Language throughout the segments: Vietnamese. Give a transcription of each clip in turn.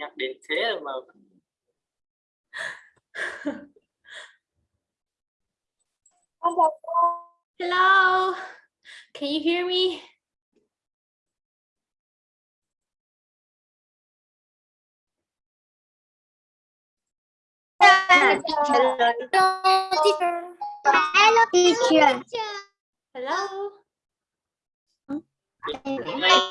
nhắc đến thế mà Hello, can you hear me? Hello, teacher. Hello. Hello.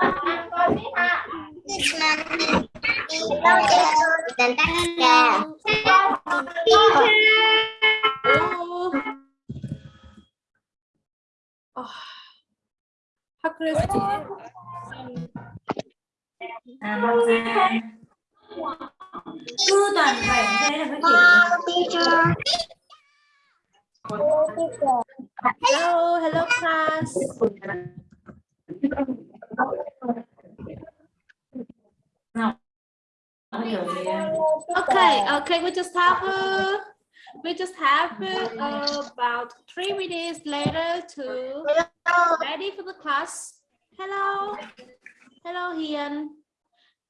Oh, how could à, say it? cứ toàn phải thế là mới chỉ Hello, hello class. Em Okay, okay, we just have uh, we just have uh, about three minutes later to ready for the class. Hello, hello Hian.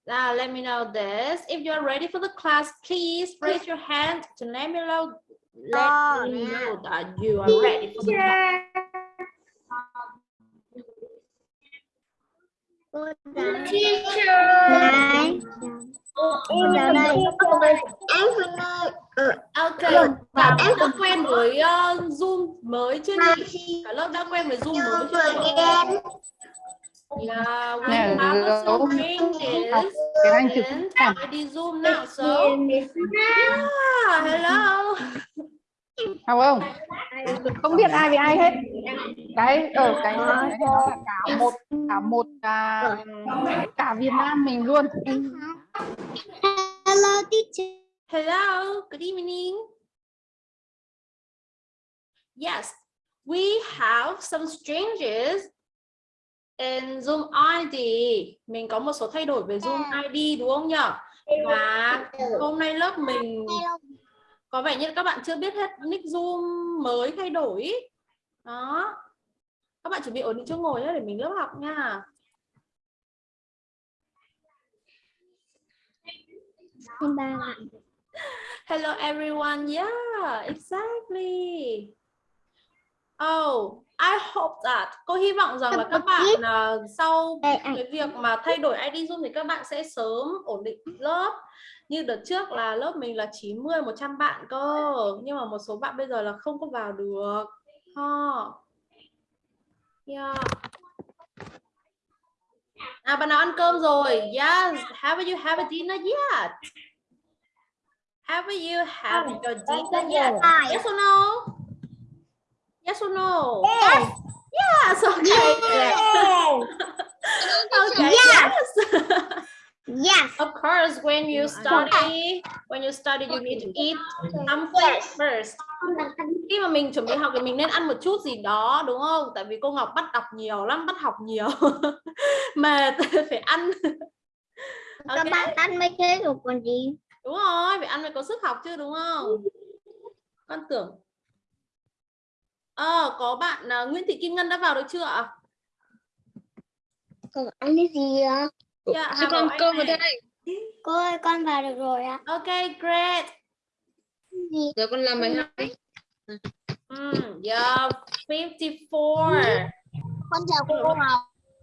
Now let me know this. If you are ready for the class, please raise your hand to let me know. Let me know that you are ready for the class. Em vào đây. Em. Ok, đã quen với uh, Zoom mới chưa nhỉ? Cả lớp đã quen với Zoom mới chưa nhỉ? Yeah, we Nè, have giấu. Zoom chụp and đi Zoom now, so yeah, hello. Không không? Biết ai với ai hết. Cái ở cái là cả một cả một cả cả Việt Nam mình luôn. Hello, teacher. Hello, good evening. Yes, we have some changes in Zoom ID. Mình có một số thay đổi về Zoom ID đúng không nhỉ? Và hôm nay lớp mình có vẻ như các bạn chưa biết hết nick Zoom mới thay đổi. Đó. Các bạn chuẩn bị ổn định chỗ ngồi nhé để mình lớp học nha. Hello everyone. Yeah, exactly. Oh, I hope that. Cô hy vọng rằng là các bạn à, sau cái việc mà thay đổi ID Zoom thì các bạn sẽ sớm ổn định lớp. Như đợt trước là lớp mình là 90 100 bạn cơ, nhưng mà một số bạn bây giờ là không có vào được. Ha. Yeah. À bạn nào ăn cơm rồi? Yes. Have you have a dinner yet? Have you have your dinner yet? Yes or no? Yes or no? Yes. Yes. Okay. okay. Yes. Yes. of course, when you study, when you study, you need to eat something first. Khi mà mình chuẩn bị học thì mình nên ăn một chút gì đó đúng không? Tại vì cô Ngọc bắt đọc nhiều lắm, bắt học nhiều. Mệt phải ăn. Các Ok. bạn ăn mấy thế rồi còn gì? Đúng rồi, phải ăn mới có sức học chứ đúng không? Con tưởng. Ờ, có bạn à, Nguyễn Thị Kim Ngân đã vào được chưa ạ? Còn ăn cái gì ạ? Dạ, Hà cơm ở này. đây. Cô ơi, con vào được rồi ạ. Ok, great. Giờ con làm bài hai. Mm, yeah, 54. Con chào cô Ngọc.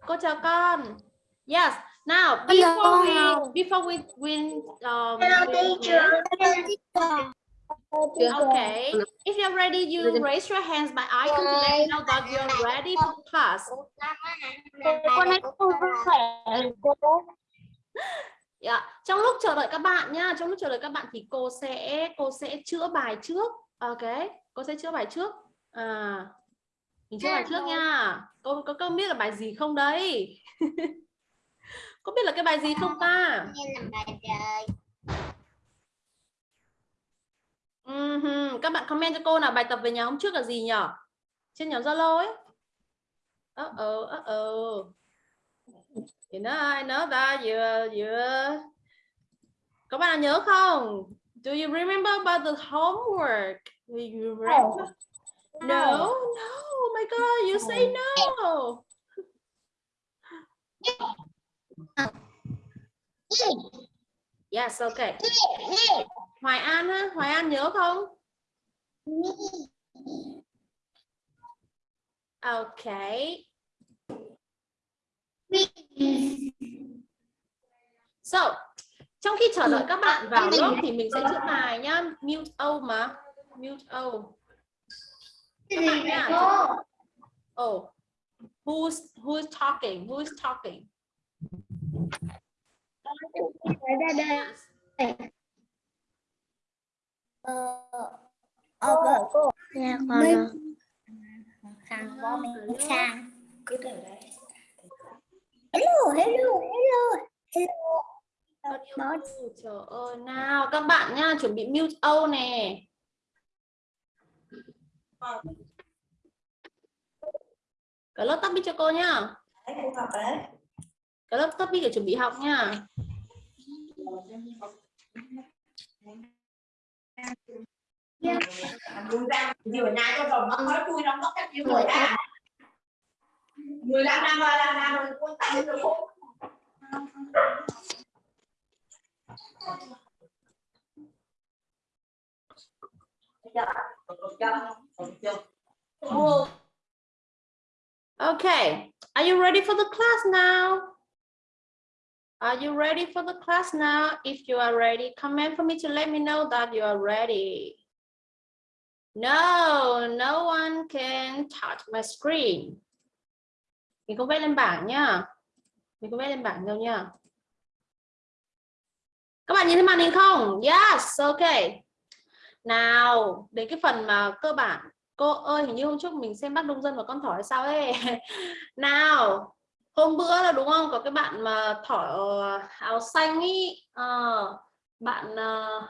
Cô chào con. Yes. Now, Hello. before we before we we um Hello, teacher. okay. If you're ready, you raise your hands by icon to let me know that you're ready for class. Con ấy không khỏe. Cô. Yeah. Trong lúc chờ đợi các bạn nha, trong lúc chờ đợi các bạn thì cô sẽ cô sẽ chữa bài trước. Ok, cô sẽ chữa bài trước. À, mình chữa bài trước nha. Cô có có biết là bài gì không đấy? Có biết là cái bài gì không ta? Trời. Ừm, Các bạn comment cho cô nào bài tập về nhà hôm trước là gì nhở? Trên nhóm Zalo ấy. Ờ ờ ờ ờ. You know, I know that you you Các bạn nhớ không? Do you remember about the homework? Do you remember? No, no. Oh my god, you say no. Yes, okay. Hoài An á, Hoài An nhớ không? Okay. So, trong khi chờ đợi các bạn vào lớp thì mình sẽ chữa bài nhá. Mute O mà. Mute O. Các bạn nhá. Oh. Who's who's talking? Who's talking? Ờ, ờ, cô. Nhà con. Sang bó mình sang. cứ để đấy Hello, hello, hello. Hello. Đó. Trời ơi, nào các bạn nha, chuẩn bị mute O nè. Cả lớp topic cho cô nhá. đấy Cả lớp topic để chuẩn bị học nha. Okay, are you ready for the class now? Are you ready for the class now? If you are ready, comment for me to let me know that you are ready. No, no one can touch my screen. Mình không vẽ lên bảng nhá. Mình không vẽ lên bảng đâu nhá. Các bạn nhìn thấy màn hình không? Yes, okay. Nào, đến cái phần mà cơ bản. Cô ơi, hình như hôm trước mình xem bác Đông Dân và con thỏ hay sao ấy. Nào, hôm bữa là đúng không? Có cái bạn mà thỏ ờ, áo xanh ý. À, bạn Uh,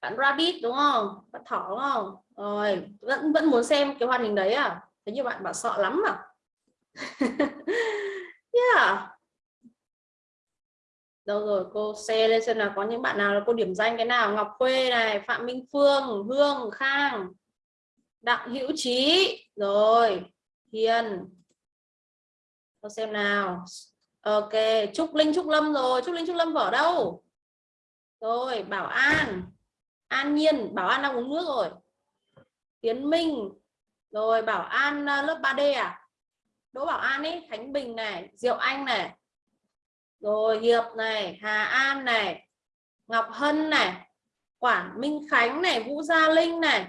bạn rabbit đúng không? Bạn thỏ đúng không? Rồi, vẫn vẫn muốn xem cái hoạt hình đấy à? Thế như bạn bảo sợ lắm à? yeah. Đâu rồi cô xe lên xem nào có những bạn nào là cô điểm danh cái nào? Ngọc Khuê này Phạm Minh Phương Hương Khang Đặng Hữu Trí. Rồi Hiền. Cô xem nào. Ok Trúc Linh Trúc Lâm rồi. Trúc Linh Trúc Lâm ở đâu? Rồi Bảo An. An Nhiên Bảo An đang uống nước rồi. Tiến Minh. Rồi Bảo An ờ, lớp 3D à? Đỗ Bảo An ấy Khánh Bình này, Diệu Anh này. Rồi Hiệp này, Hà An này, Ngọc Hân này Quản Minh Khánh này, Vũ Gia Linh này.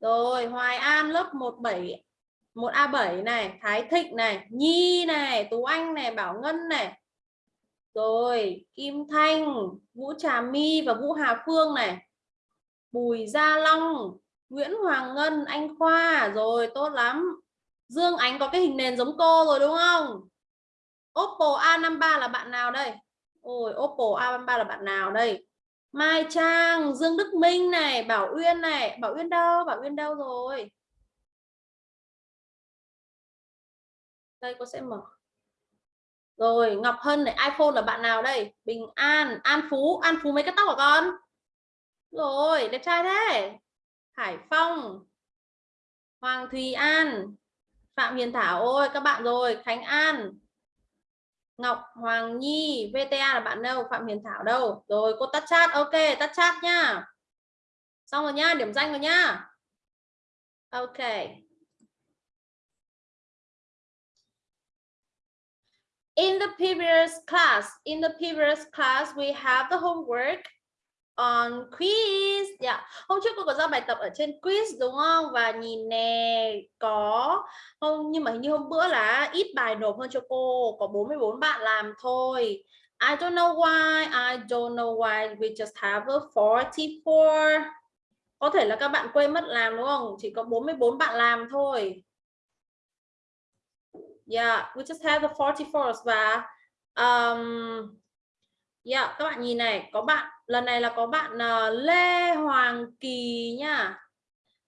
Rồi Hoài An lớp 17 1A7 này, Thái Thịnh này, Nhi này, Tú Anh này, Bảo Ngân này. Rồi Kim Thanh, Vũ Trà My và Vũ Hà Phương này. Bùi Gia Long Nguyễn Hoàng Ngân, Anh Khoa. Rồi, tốt lắm. Dương Ánh có cái hình nền giống cô rồi, đúng không? Oppo A53 là bạn nào đây? Ôi, Oppo A53 là bạn nào đây? Mai Trang, Dương Đức Minh này, Bảo Uyên này. Bảo Uyên đâu? Bảo Uyên đâu rồi? Đây, cô sẽ mở. Rồi, Ngọc Hân này, iPhone là bạn nào đây? Bình An An Phú. An Phú mấy cái tóc của con? Rồi, đẹp trai thế. Hải Phong Hoàng Thùy An Phạm Hiền Thảo ôi các bạn rồi Khánh An Ngọc Hoàng Nhi VTA là bạn đâu Phạm Hiền Thảo đâu. Rồi cô tắt chat ok tắt chat nha, xong rồi nha điểm danh rồi nha, ok. In the previous class in the previous class we have the homework on quiz. Yeah. hôm trước cô có giao bài tập ở trên quiz đúng không? Và nhìn nè có không nhưng mà hình như hôm bữa là ít bài nộp hơn cho cô có 44 bạn làm thôi. I don't know why I don't know why we just have a 44 có thể là các bạn quên mất làm đúng không? Chỉ có 44 bạn làm thôi. Yeah, we just have the 44 và um, yeah, các bạn nhìn này có bạn lần này là có bạn ờ, Lê Hoàng Kỳ nha.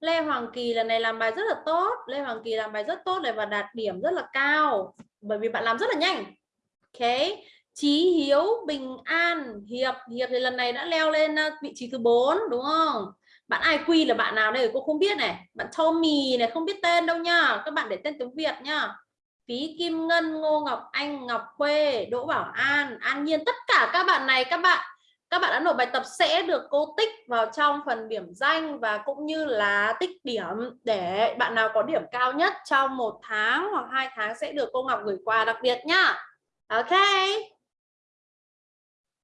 Lê Hoàng Kỳ lần này làm bài rất là tốt. Lê Hoàng Kỳ làm bài rất tốt này và đạt điểm rất là cao. Bởi vì bạn làm rất là nhanh. Ok. Chí Hiếu Bình An, Hiệp. Hiệp thì lần này đã leo lên ờ, vị trí thứ 4 đúng không? Bạn ai quy là bạn nào đây cô không biết này. Bạn Tommy này, không biết tên đâu nha. Các bạn để tên tiếng Việt nha. Phí Kim Ngân, Ngô Ngọc Anh, Ngọc Khuê, Đỗ Bảo An. An Nhiên tất cả các bạn này, các bạn các bạn đã nộp bài tập sẽ được cô tích vào trong phần điểm danh và cũng như là tích điểm để bạn nào có điểm cao nhất trong một tháng hoặc hai tháng sẽ được cô Ngọc gửi quà đặc biệt nhá ok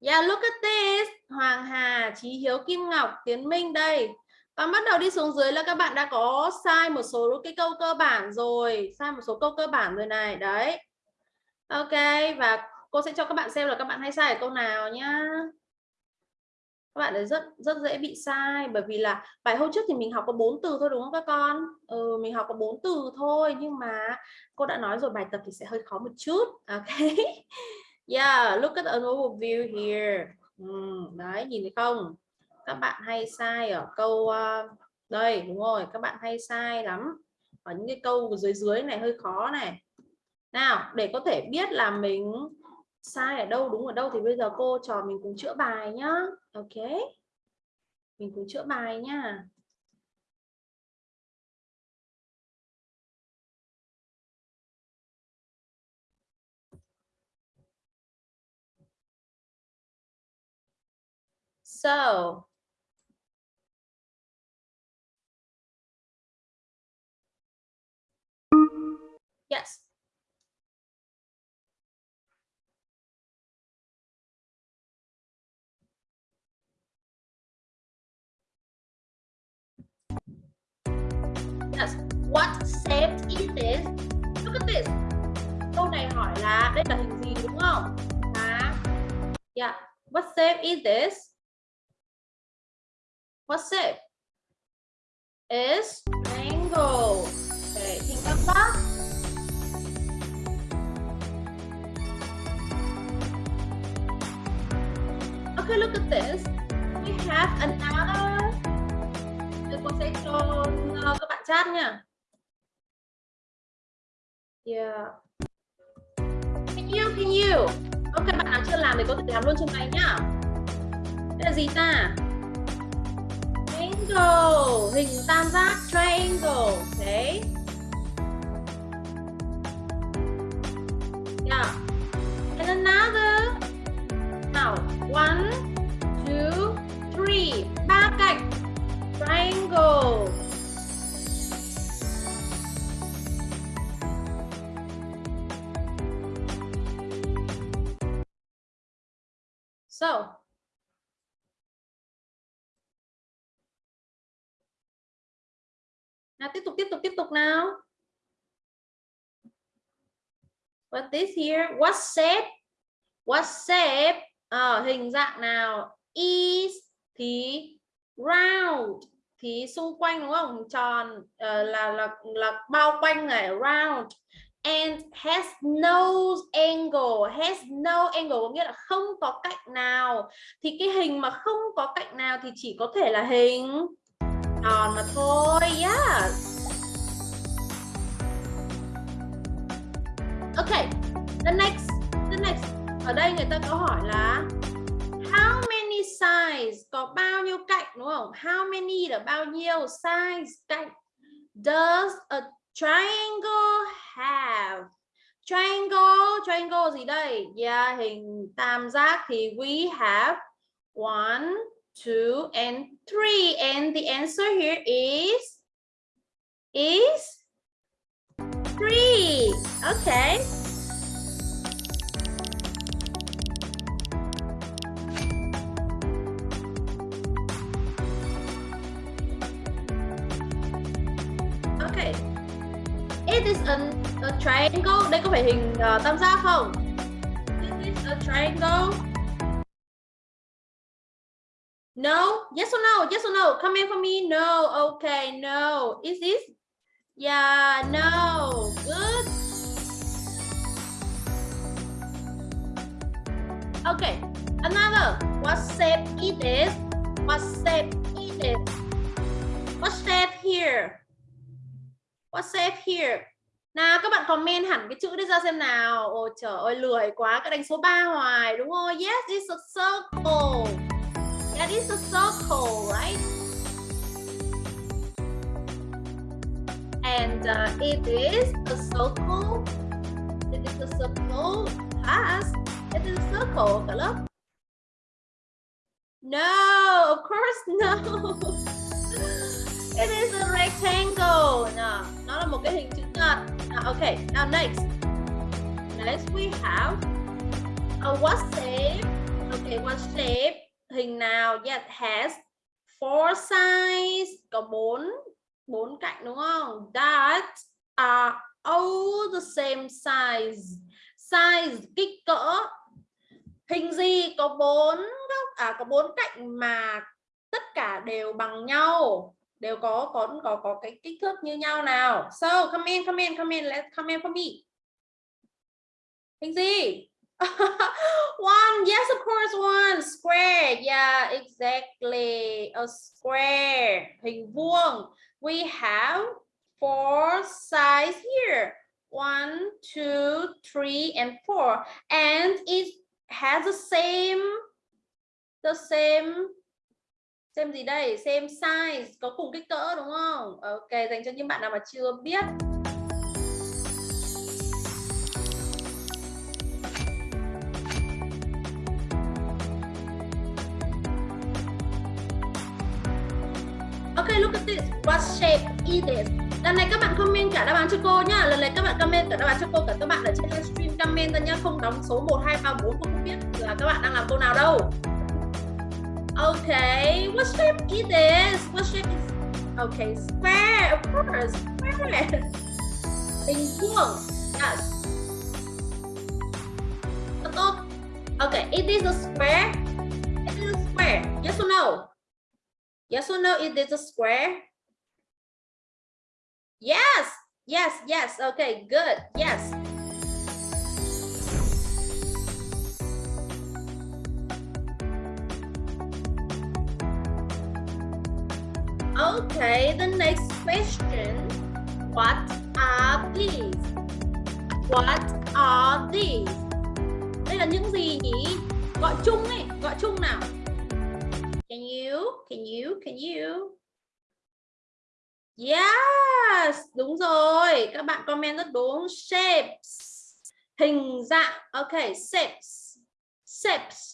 Yeah, look at this. Hoàng Hà, Chí Hiếu, Kim Ngọc, Tiến Minh đây. Còn bắt đầu đi xuống dưới là các bạn đã có sai một số cái câu cơ bản rồi. Sai một số câu cơ bản rồi này. Đấy. Ok. Và cô sẽ cho các bạn xem là các bạn hay sai ở câu nào nhá. Các bạn ấy rất rất dễ bị sai bởi vì là bài hôm trước thì mình học có bốn từ thôi đúng không các con? Ừ, mình học có bốn từ thôi nhưng mà cô đã nói rồi bài tập thì sẽ hơi khó một chút. Ok. Yeah, look at an overview here. ừ, đấy, nhìn thấy không? Các bạn hay sai ở câu uh, đây, đúng rồi, các bạn hay sai lắm. Ở những cái câu dưới dưới này hơi khó này. Nào, để có thể biết là mình sai ở đâu, đúng ở đâu thì bây giờ cô trò mình cùng chữa bài nhá. Ok. Mình cùng chữa bài nhá. So, yes. What shape is this? Look at this. Câu này hỏi là đây là hình gì đúng không? À, yeah. Dạ. What shape is this? What shape? Is triangle. Okay, think of that. Okay, look at this. We have another. Để cô sẽ cho ờ, các bạn chat nha. Yeah. Can you, can you? Ok, bạn nào chưa làm thì có thể làm luôn trên này nhá. Đây là gì ta? triangle hình tam giác triangle Đấy. yeah and another now one two three ba cạnh triangle so nào tiếp tục tiếp tục tiếp tục nào. What this here? What shape? What shape? À, hình dạng nào? Is thì round thì xung quanh đúng không? Tròn uh, là là là bao quanh này round and has no angle, has no angle có nghĩa là không có cạnh nào. Thì cái hình mà không có cạnh nào thì chỉ có thể là hình tròn mà thôi, yes. Ok, the next the next. Ở đây người ta có hỏi là how many sides có bao nhiêu cạnh, đúng không? How many là bao nhiêu sides cạnh? Does a triangle have triangle triangle gì đây yeah hình tam giác thì we have one two, and three. And the answer here is is three. Okay. Okay. Triangle. Đây có phải hình uh, tam giác không? This is a triangle. No? Yes or no? Yes or no? Comment for me. No. Okay. No. Is this? Yeah. No. Good. Okay, another. What shape it is? What shape it is? What shape here? What shape here? Nào các bạn comment hẳn cái chữ đấy ra xem nào. Ôi trời ơi lười quá, các đánh số 3 hoài đúng không? Yes, it's a circle. That is a circle, right? And uh, it is a circle. It is a circle. has It is a circle. Cả lớp. No, of course no. It is a rectangle. No, nó là một cái hình chữ nhật. Now, okay, now next. Next we have a what shape? Okay, what shape? Hình nào? Yes, has four sides. Có bốn bốn cạnh đúng không? That are all the same size. Size kích cỡ. Hình gì có bốn góc à có bốn cạnh mà tất cả đều bằng nhau, đều có có có có cái kích thước như nhau nào. So, come in come in come in, let's come in for me. Hình gì? One, yes, of course, one. Square, yeah, exactly. A square. Hình vuông. We have four sides here. One, two, three, and four. And it has the same the same xem gì đây xem size có cùng kích cỡ đúng không ok dành cho những bạn nào mà chưa biết Ok, look at this. What shape is this? Lần này các bạn comment cả đáp án cho cô nhá. Lần này các bạn comment cả đáp án cho cô cả các bạn ở trên livestream comment ra nhá. Không đóng số 1 2 3 4 cô không biết là các bạn đang làm câu nào đâu. Okay, what shape is this? What shape is Okay, square, of course, square. Vuông. Yes. Okay, it is a square. It is a square. Yes or no? Yes or no? It is a square. Yes. Yes. Yes. Okay. Good. Yes. Okay, the next question. What are these? What are these? Đây là những gì nhỉ? Gọi chung ấy, gọi chung nào. Can you? Can you? Can you? Yes, đúng rồi. Các bạn comment rất đúng. Shapes. Hình dạng. Okay, shapes. Shapes.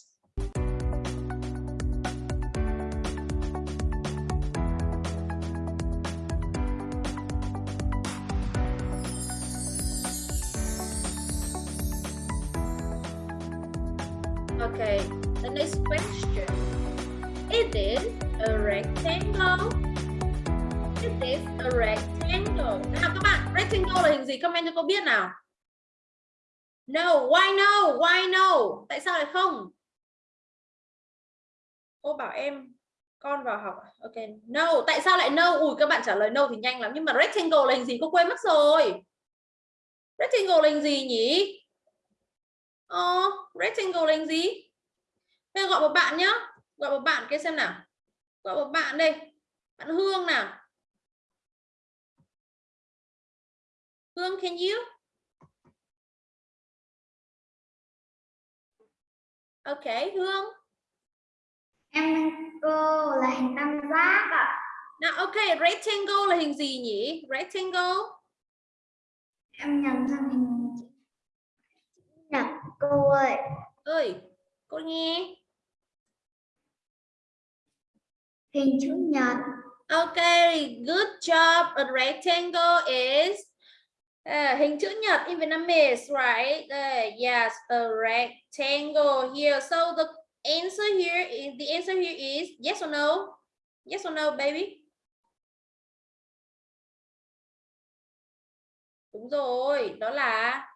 Okay, the next question. It is a rectangle. It is a rectangle. Nào các bạn, rectangle là hình gì? Comment cho cô biết nào. No, why no? Why no? Tại sao lại không? Cô bảo em con vào học. À? Ok, no. Tại sao lại no? Ui các bạn trả lời no thì nhanh lắm nhưng mà rectangle là hình gì? Cô quên mất rồi. Rectangle là hình gì nhỉ? Ờ, rectangle là hình gì? Thế gọi một bạn nhá. Gọi một bạn kia xem nào. Gọi một bạn đây. Bạn Hương nào. Hương, can you? Ok, Hương. Em cô là hình tam giác ạ. Nào, ok, rectangle là hình gì nhỉ? Rectangle. Em nhầm sang hình nhật cô ơi. Ơi, cô nghe. Hình chữ nhật. Okay, good job. A rectangle is uh, hình chữ nhật in Vietnamese, right? Uh, yes, a rectangle here. So the answer here is the answer here is yes or no? Yes or no, baby? Đúng rồi, đó là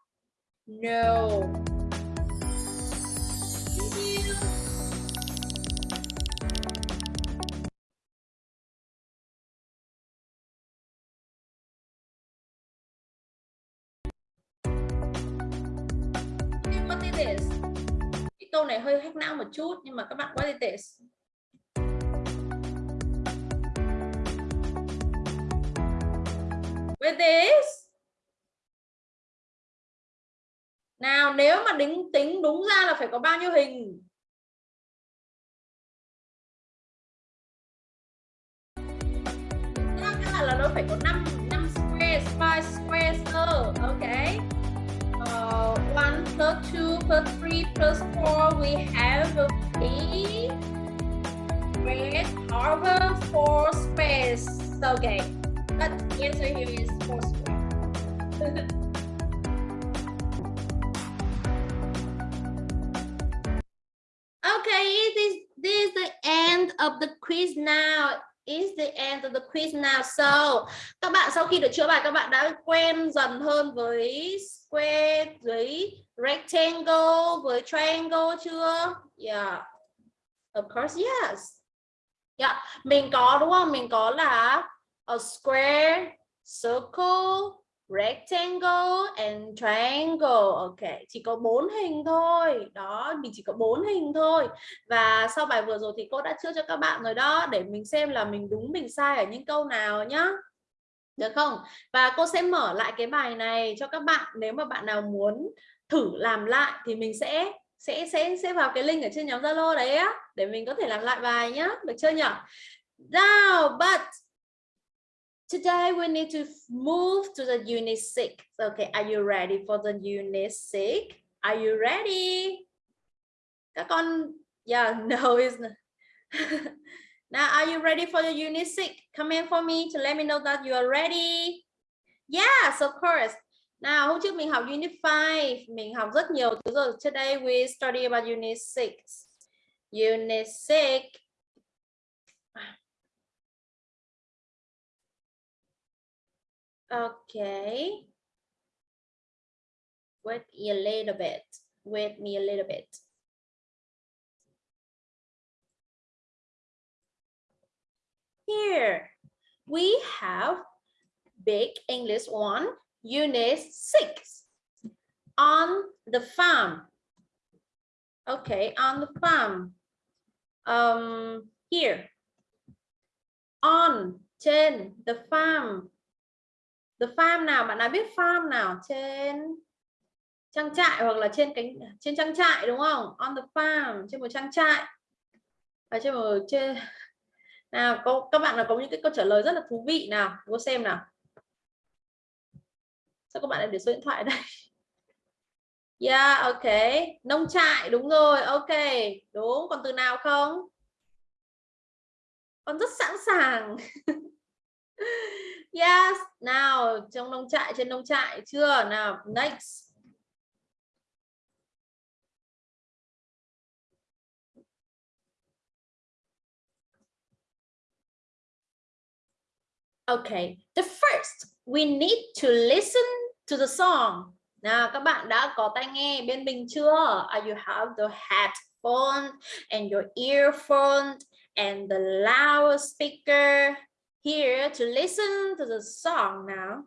no. Hơi hack não một chút nhưng mà các bạn quá tệ With this? Nào nếu mà đính tính đúng ra là phải có bao nhiêu hình? Ra là nó phải có 5 5 square, 5 square, ok. Uh, 1 plus 2 plus 3 plus 4 we have a square over 4 space. Okay. But the answer here is 4 square. Okay, it is this is the end of the quiz now. Is the end of the quiz now. So, các bạn sau khi được chữa bài các bạn đã quen dần hơn với square, với rectangle, với triangle chưa? Yeah. Of course, yes. Yeah, mình có đúng không? Mình có là a square, circle, rectangle and triangle. Ok, chỉ có bốn hình thôi. Đó, mình chỉ có bốn hình thôi. Và sau bài vừa rồi thì cô đã chữa cho các bạn rồi đó, để mình xem là mình đúng, mình sai ở những câu nào nhá. Được không? Và cô sẽ mở lại cái bài này cho các bạn. Nếu mà bạn nào muốn thử làm lại thì mình sẽ sẽ sẽ sẽ vào cái link ở trên nhóm Zalo đấy á, để mình có thể làm lại bài nhá. Được chưa nhỉ now but Today we need to move to the unit six. Okay, are you ready for the unit six? Are you ready? Các con, yeah, no, it's not. now, are you ready for the unit six? Come in for me to let me know that you are ready. Yes, of course. Nào, hôm trước mình học unit 5, mình học rất nhiều thứ rồi. Today we study about unit 6. Unit 6 Okay. Wait a little bit. Wait me a little bit. Here we have big English one, unit six. On the farm. Okay, on the farm. Um, here. On, trên, the farm. The farm nào bạn đã biết farm nào trên trang trại hoặc là trên cánh trên trang trại đúng không? On the farm trên một trang trại. Ở trên một trên nào có các bạn là có những cái câu trả lời rất là thú vị nào, cô xem nào. Sao các bạn lại để số điện thoại đây? Yeah, ok. Nông trại đúng rồi. Ok, đúng. Còn từ nào không? Con rất sẵn sàng. Yes, nào trong nông trại trên nông trại chưa? Nào, next. Okay, the first we need to listen to the song. Nào các bạn đã có tai nghe bên mình chưa? Are you have the headphone and your earphone and the loudspeaker? Here to listen to the song now.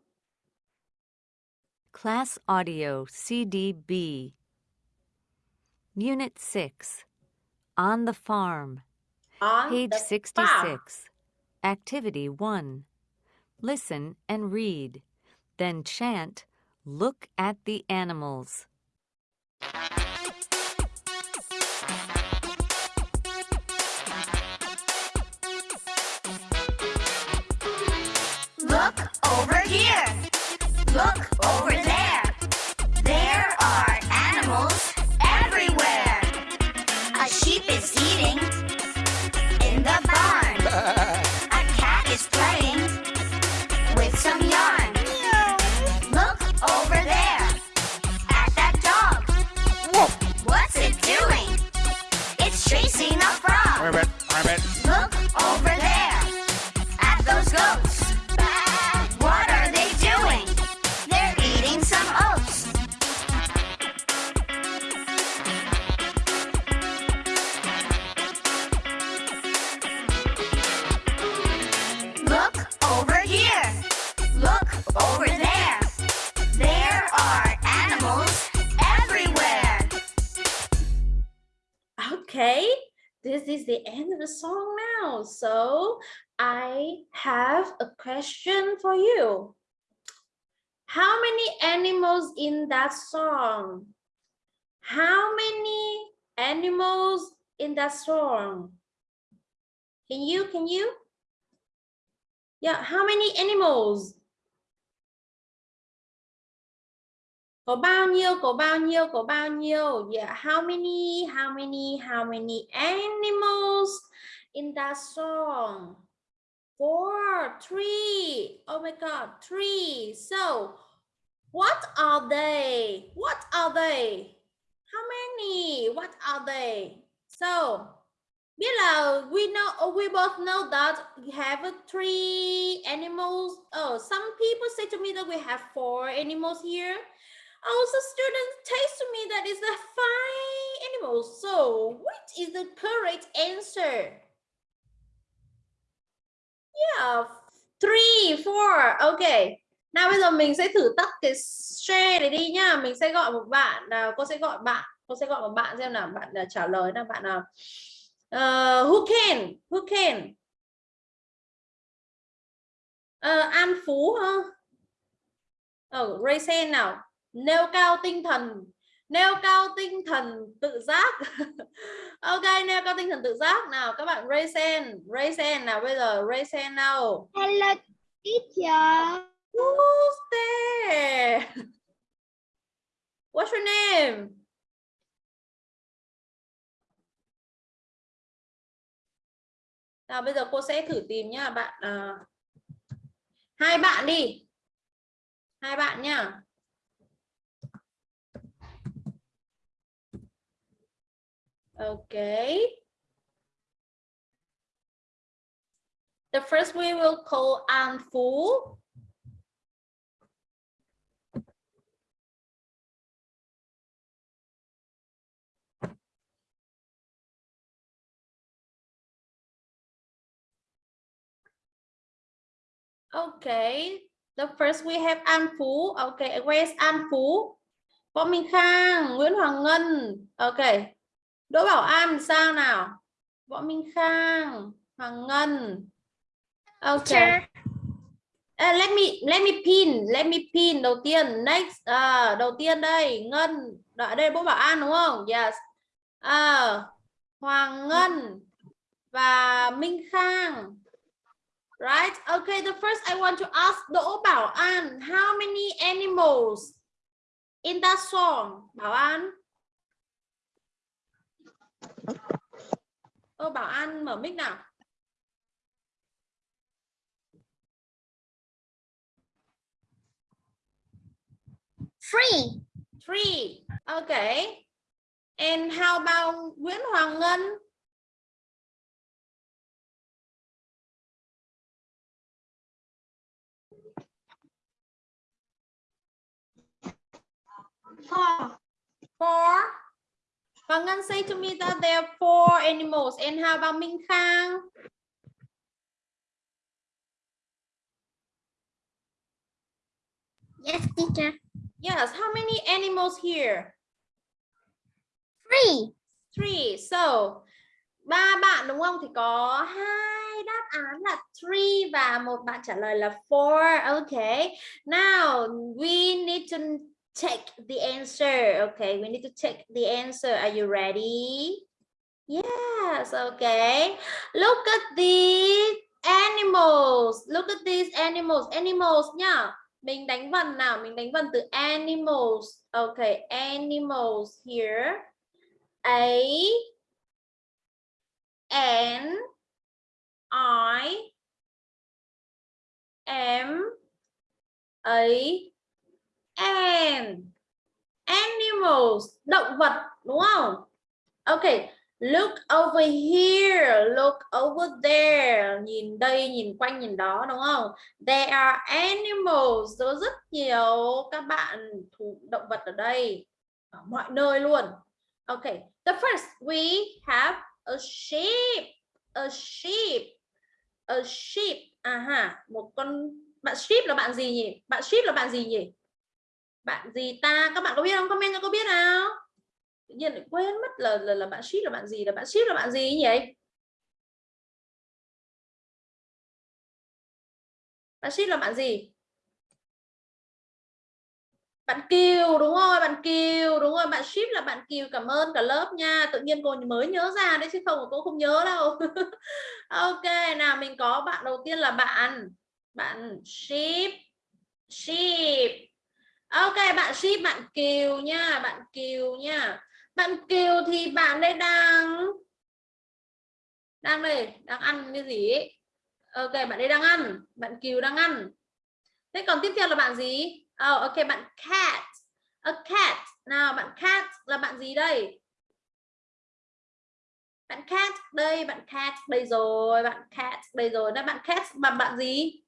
Class Audio CDB Unit 6 On the Farm. On Page the 66 farm. Activity 1 Listen and read. Then chant Look at the animals over here. Look over there. Song now. So I have a question for you. How many animals in that song? How many animals in that song? Can you, can you? Yeah, how many animals? Có bao nhiêu, có bao nhiêu, có bao nhiêu? Yeah, how many, how many, how many animals in that song? Four, three. Oh my God, three. So, what are they? What are they? How many? What are they? So, biết là we know we both know that we have three animals. Oh, some people say to me that we have four animals here. Also, students to me that is the five animals. So, what is the correct answer? Yeah, three, four. Okay. Nào bây giờ mình sẽ thử tắt cái share này đi nhá. Mình sẽ gọi một bạn. Nào, cô sẽ gọi bạn. Cô sẽ gọi một bạn xem nào. Bạn là trả lời nào. Bạn nào. Uh, who can? Who can? Uh, An Phú hả? Ờ, oh, raise hand nào. Nêu cao tinh thần. Nêu cao tinh thần tự giác. ok, nêu cao tinh thần tự giác. Nào, các bạn raise hand. Raise hand nào. Bây giờ raise hand nào. Hello, teacher. Who's there? What's your name? Nào bây giờ cô sẽ thử tìm nhá bạn à, hai bạn đi hai bạn nhá Okay. The first we will call An Phú. Okay. The first we have An Phú. Okay, where's An Phú? Võ Minh Khang, Nguyễn Hoàng Ngân. Okay. Đỗ Bảo An sao nào? Võ Minh Khang, Hoàng Ngân. Okay. Uh, let me let me pin, let me pin đầu tiên. Next, uh, đầu tiên đây, Ngân. Đợi đây Đỗ Bảo An đúng không? Yes. Uh, Hoàng Ngân và Minh Khang. Right? Okay, the first I want to ask Đỗ Bảo An, how many animals in that song? Bảo An. Ô Bảo An mở mic nào. Free. Three. Okay. And how about Nguyễn Hoàng Ngân? Four. Four. Hoàng Ngân say to me that there are four animals. And how about Minh Khang? Yes, teacher. Yes. How many animals here? Free. Three. So, ba bạn đúng không? Thì có hai đáp án là three và một bạn trả lời là four. Okay. Now, we need to Check the answer. Okay, we need to check the answer. Are you ready? Yes, okay. Look at these animals. Look at these animals. Animals nhá. Mình đánh vần nào? Mình đánh vần từ animals. Okay, animals here. A N I M A and animals, động vật, đúng không? Okay look over here, look over there, nhìn đây, nhìn quanh, nhìn đó, đúng không? There are animals có rất nhiều các bạn thú, động vật ở đây, ở mọi nơi luôn. Okay the first, we have a sheep a sheep a sheep à ha, một con, bạn, sheep là bạn gì nhỉ? Bạn sheep là bạn gì nhỉ? Bạn gì ta? Các bạn có biết không? Comment cho cô biết nào. Tự nhiên lại quên mất là là, là bạn ship là bạn gì? Là bạn ship là bạn gì nhỉ? Bạn ship là bạn gì? Bạn Kiều đúng rồi bạn Kiều đúng rồi. Bạn ship là bạn Kiều cảm ơn cả lớp nha. Tự nhiên cô mới nhớ ra đấy chứ không cô không nhớ đâu. Ok nào mình có bạn đầu tiên là bạn. Bạn ship ship ok bạn ship bạn Kiều nha bạn Kiều nha bạn Kiều thì bạn đây đang đang đây đang ăn cái gì ấy. ok bạn đây đang ăn bạn Kiều đang ăn thế còn tiếp theo là bạn gì Oh, ok bạn cat. A cat. Nào bạn cat là bạn gì đây? Bạn cat đây, bạn cat đây rồi, bạn cat đây rồi. Đó bạn cat bằng bạn gì?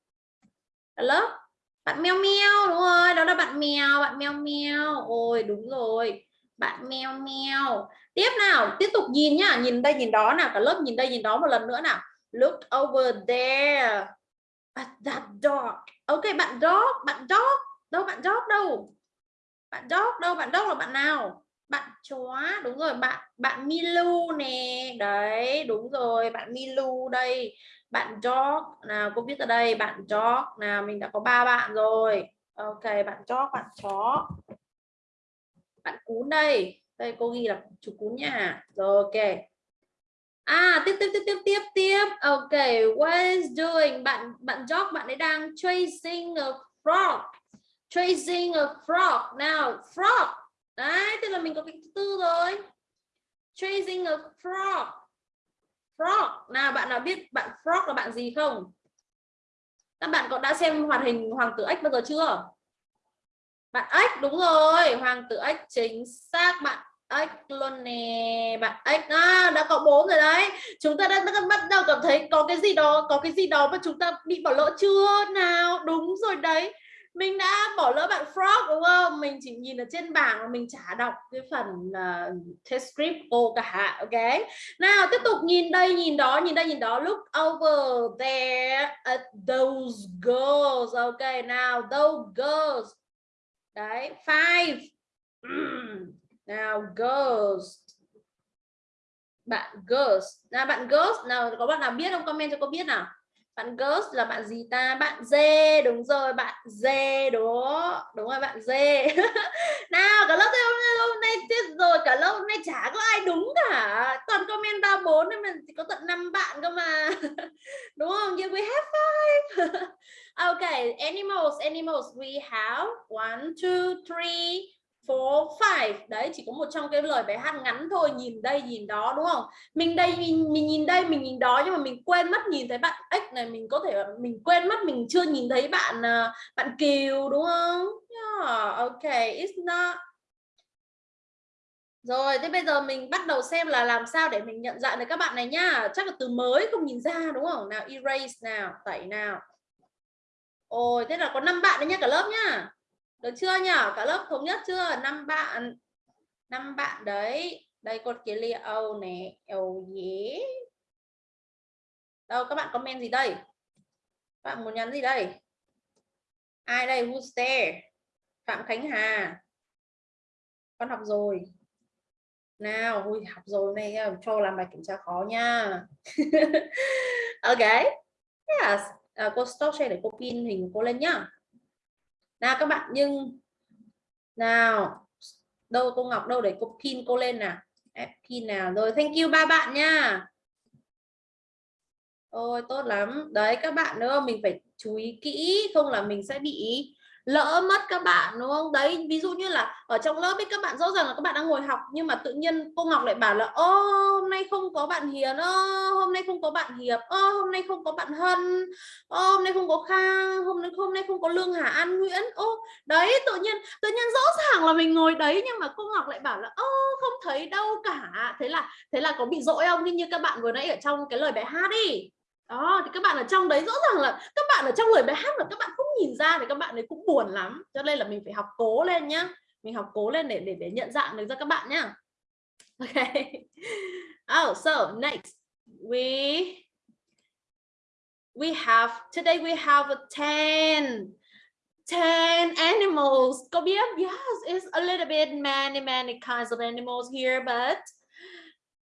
hello lớp. Bạn meo meo đúng rồi, đó là bạn mèo, bạn meo meo. Ôi đúng rồi. Bạn meo meo. Tiếp nào, tiếp tục nhìn nhá, nhìn đây nhìn đó nào, cả lớp nhìn đây nhìn đó một lần nữa nào. Look over there. At that dog. Ok, bạn dog, bạn dog đâu bạn dog đâu bạn dog đâu bạn dog là bạn nào bạn chó đúng rồi bạn bạn Milu nè đấy đúng rồi bạn Milu đây bạn dog nào, cô viết ở đây, bạn dog nào, mình đã có ba bạn rồi. Ok, bạn dog bạn chó. Bạn cún đây. Đây, cô ghi là chú cún nha. Rồi, ok. À tiếp tiếp tiếp tiếp tiếp tiếp. Ok, what is doing? Bạn bạn dog bạn ấy đang chasing a frog. Tracing a frog. Nào, frog. Đấy, tức là mình có cái thứ tư rồi. Tracing a frog frog. Nào bạn nào biết bạn frog là bạn gì không? Các bạn có đã xem hoạt hình hoàng tử ếch bao giờ chưa? Bạn ếch đúng rồi. Hoàng tử ếch chính xác. Bạn ếch luôn nè. Bạn ếch à, đã có bốn rồi đấy. Chúng ta đã, đã bắt đầu cảm thấy có cái gì đó có cái gì đó mà chúng ta bị bỏ lỡ chưa? Nào đúng rồi đấy mình đã bỏ lỡ bạn frog đúng không? Mình chỉ nhìn ở trên bảng mà mình chả đọc cái phần uh, test script cô cả ok? Nào tiếp tục nhìn đây nhìn đó nhìn đây nhìn đó. Look over there at those girls ok? Nào those girls. Đấy five. Nào girls. Bạn girls. Nào bạn girls nào có bạn nào biết không? Comment cho cô biết nào bạn girls là bạn gì ta? Bạn dê đúng rồi bạn dê đó. Đúng rồi bạn dê. Nào cả lớp hôm, hôm nay chết rồi cả lớp hôm nay chả có ai đúng cả. Toàn comment ba bốn nên mình chỉ có tận năm bạn cơ mà. Đúng không? Yeah we have five. Okay animals animals we have one two three phố phải. Đấy chỉ có một trong cái lời bài hát ngắn thôi nhìn đây nhìn đó đúng không? Mình đây mình, mình nhìn đây mình nhìn đó nhưng mà mình quên mất nhìn thấy bạn X này mình có thể mình quên mất mình chưa nhìn thấy bạn ờ, bạn Kiều đúng không? Yeah, ok it's not. Rồi thế bây giờ mình bắt đầu xem là làm sao để mình nhận dạng được các bạn này nhá chắc là từ mới không nhìn ra đúng không? Nào erase nào tẩy nào. Ôi thế là có năm bạn đấy nhá cả lớp nhá được chưa nhở cả lớp thống nhất chưa? Năm bạn năm bạn đấy. Đây cột kia lia âu nè. Âu dế. đâu các bạn comment gì đây? Các bạn muốn nhắn gì đây? Ai đây? Who's there? Phạm khánh hà. Con học rồi. Nào ui học rồi này. Cho làm bài kiểm tra khó nha. Ok. Yes. À, cô stop share để cô pin hình cô lên nhá nào các bạn, nhưng nào, đâu cô Ngọc, đâu để cô pin cô lên nào. Ép pin nào rồi, thank you ba bạn nha. Ôi, tốt lắm. Đấy, các bạn nữa, mình phải chú ý kỹ, không là mình sẽ bị lỡ mất các bạn, đúng không? Đấy, ví dụ như là ở trong lớp ấy, các bạn rõ ràng là các bạn đang ngồi học, nhưng mà tự nhiên cô Ngọc lại bảo là ô hôm nay không có bạn Hiền ô hôm nay không có bạn Hiệp ô hôm nay không có bạn Hân ô hôm nay không có Khang hôm nay hôm nay không có Lương Hà, An Nguyễn. Ô, đấy, tự nhiên tự nhiên rõ ràng là mình ngồi đấy, nhưng mà cô Ngọc lại bảo là ô không thấy đâu cả. Thế là thế là có bị dỗi không? Như các bạn vừa nãy ở trong cái lời bài hát đi đó thì các bạn ở trong đấy rõ ràng là các bạn ở trong lời bài hát mà các bạn không nhìn ra thì các bạn ấy cũng buồn lắm cho nên là mình phải học cố lên nhá mình học cố lên để để để nhận dạng được ra các bạn nhá okay oh so next we we have today we have a 10 10 animals. Có biết? Yes, it's a little bit many, many kinds of animals here, but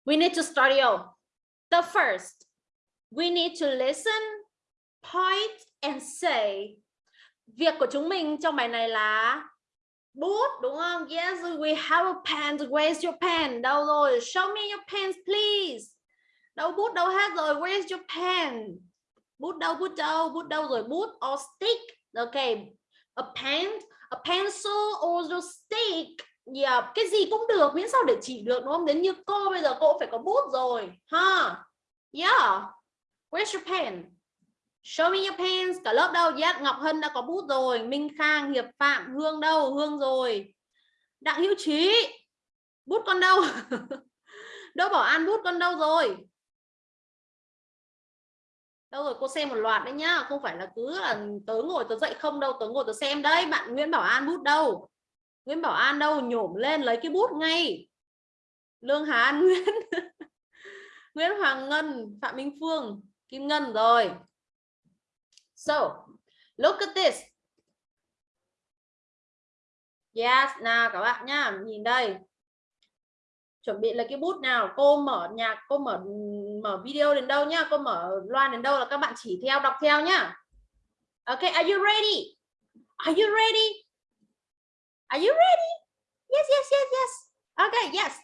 we need to start yo. The first, we need to listen, point, and say. Việc của chúng mình trong bài này là bút đúng không? Yes, we have a pen. Where's your pen? Đâu rồi? Show me your pens, please. Đâu bút đâu hết rồi? Where's your pen? Bút đâu? Bút đâu? Bút đâu rồi? Bút or stick? Okay, a pen, a pencil or a stick. Yeah, cái gì cũng được miễn sao để chỉ được đúng không? Đến như cô bây giờ cô phải có bút rồi, ha? Huh? Yeah. Where's your pen? Show me your pens. Cả lớp đâu? Yes, Ngọc Hân đã có bút rồi. Minh Khang, Hiệp Phạm, Hương đâu? Hương rồi. Đặng Hữu Trí. Bút con đâu? Đỗ Bảo An bút con đâu rồi? Đâu rồi cô xem một loạt đấy nhá, không phải là cứ là tớ ngồi tớ dậy không đâu, tớ ngồi tớ xem đấy. Bạn Nguyễn Bảo An bút đâu? Nguyễn Bảo An đâu? Nhổm lên lấy cái bút ngay. Lương Hà An Nguyễn. Nguyễn Hoàng Ngân, Phạm Minh Phương, Kim Ngân rồi. So, look at this. Yes, nào các bạn nhá, nhìn đây. Chuẩn bị là cái bút nào, cô mở nhạc, cô mở mở video đến đâu nhá, cô mở loan đến đâu là các bạn chỉ theo đọc theo nhá. Okay, are you ready? Are you ready? Are you ready? Yes, yes, yes, yes. Okay, yes.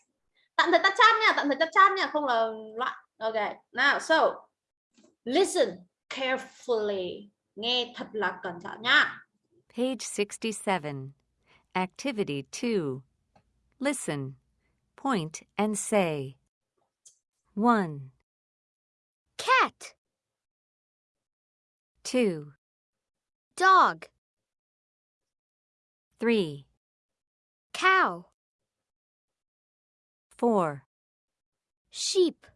Tạm thời tắt chat nha, tạm thời tắt chat nha, không là loạn. Okay, now so listen carefully. Nghe thật là cẩn thận nhá. Page 67. Activity 2. Listen, point, and say. 1, Cat. 2, Dog. 3, Cow. 4, Sheep.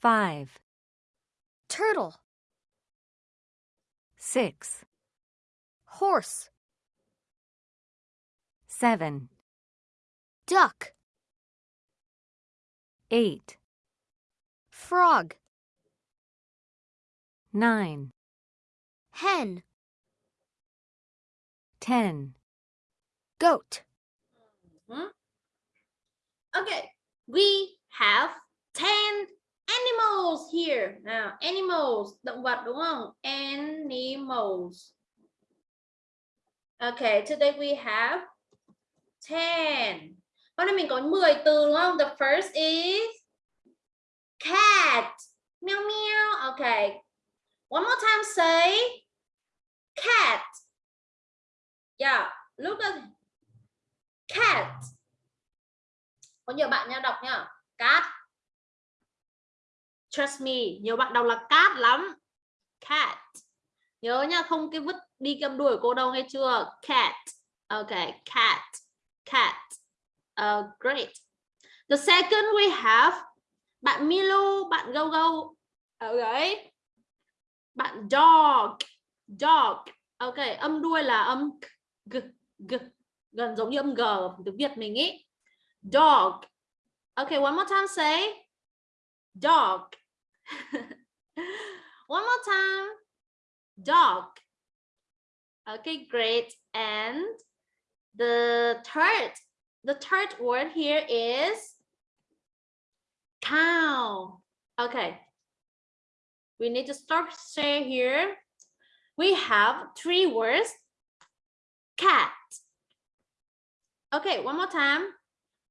5, Turtle. 6, Horse. 7, Duck. 8, Frog. 9, Hen. 10, Goat. Mm-hmm. Okay, we have 10 animals here. Nào, animals, động vật đúng không? Animals. Okay, today we have 10. Hôm nay mình có 10 từ đúng không? The first is cat. Meow meow. Okay. One more time say cat. Yeah, look at cat. Có nhiều bạn nha đọc nha. Cat. Trust me, nhiều bạn đọc là cat lắm. Cat. Nhớ nha, không cái vứt đi cầm đuổi cô đâu nghe chưa? Cat. Okay, cat. Cat. Uh, great. The second we have bạn Milo, bạn Go Go. ok Bạn dog. Dog. Okay, âm đuôi là âm g, g, gần giống như âm g từ Việt mình ý. Dog. Okay, one more time say dog. one more time. Dog. Okay, great. And the third, the third word here is cow. Okay. We need to stop say here. We have three words. Cat. Okay, one more time.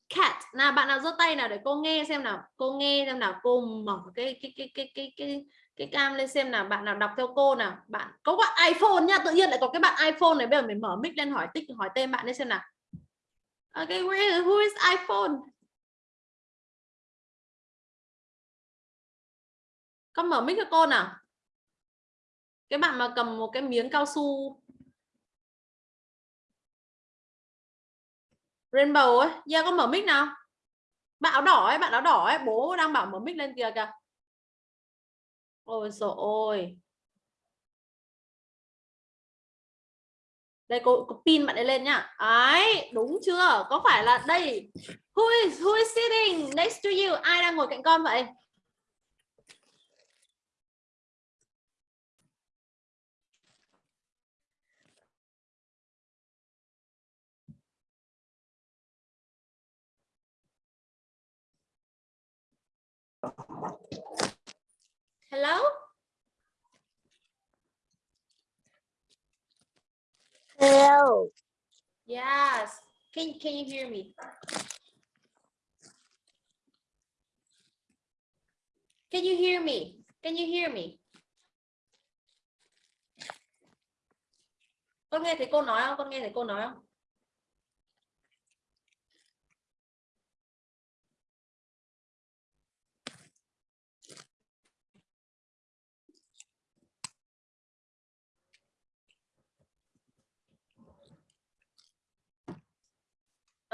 Cat. Nào, bạn nào giơ tay nào để cô nghe xem nào. Cô nghe xem nào. Cô mở cái cái cái cái cái cái cái cam lên xem nào. Bạn nào đọc theo cô nào. Bạn, có bạn iPhone nha. Tự nhiên lại có cái bạn iPhone này. Bây giờ mình mở mic lên hỏi tích, hỏi tên bạn lên xem nào. ok, where, who is iPhone? Con mở mic cho cô nào. Cái bạn mà cầm một cái miếng cao su Rainbow ấy, yeah, con mở mic nào. Bạn áo đỏ ấy, bạn áo đỏ ấy, bố đang bảo mở mic lên kìa kìa. Ôi trời ơi. Đây cô, cô pin bạn ấy lên nhá. Ấy, đúng chưa? Có phải là đây? Who is who is sitting next to you? Ai đang ngồi cạnh con vậy? Hello? Hello. Yes. Can, can you hear me? Can you hear me? Can you hear me? Con nghe thấy cô nói không? Con nghe thấy cô nói không?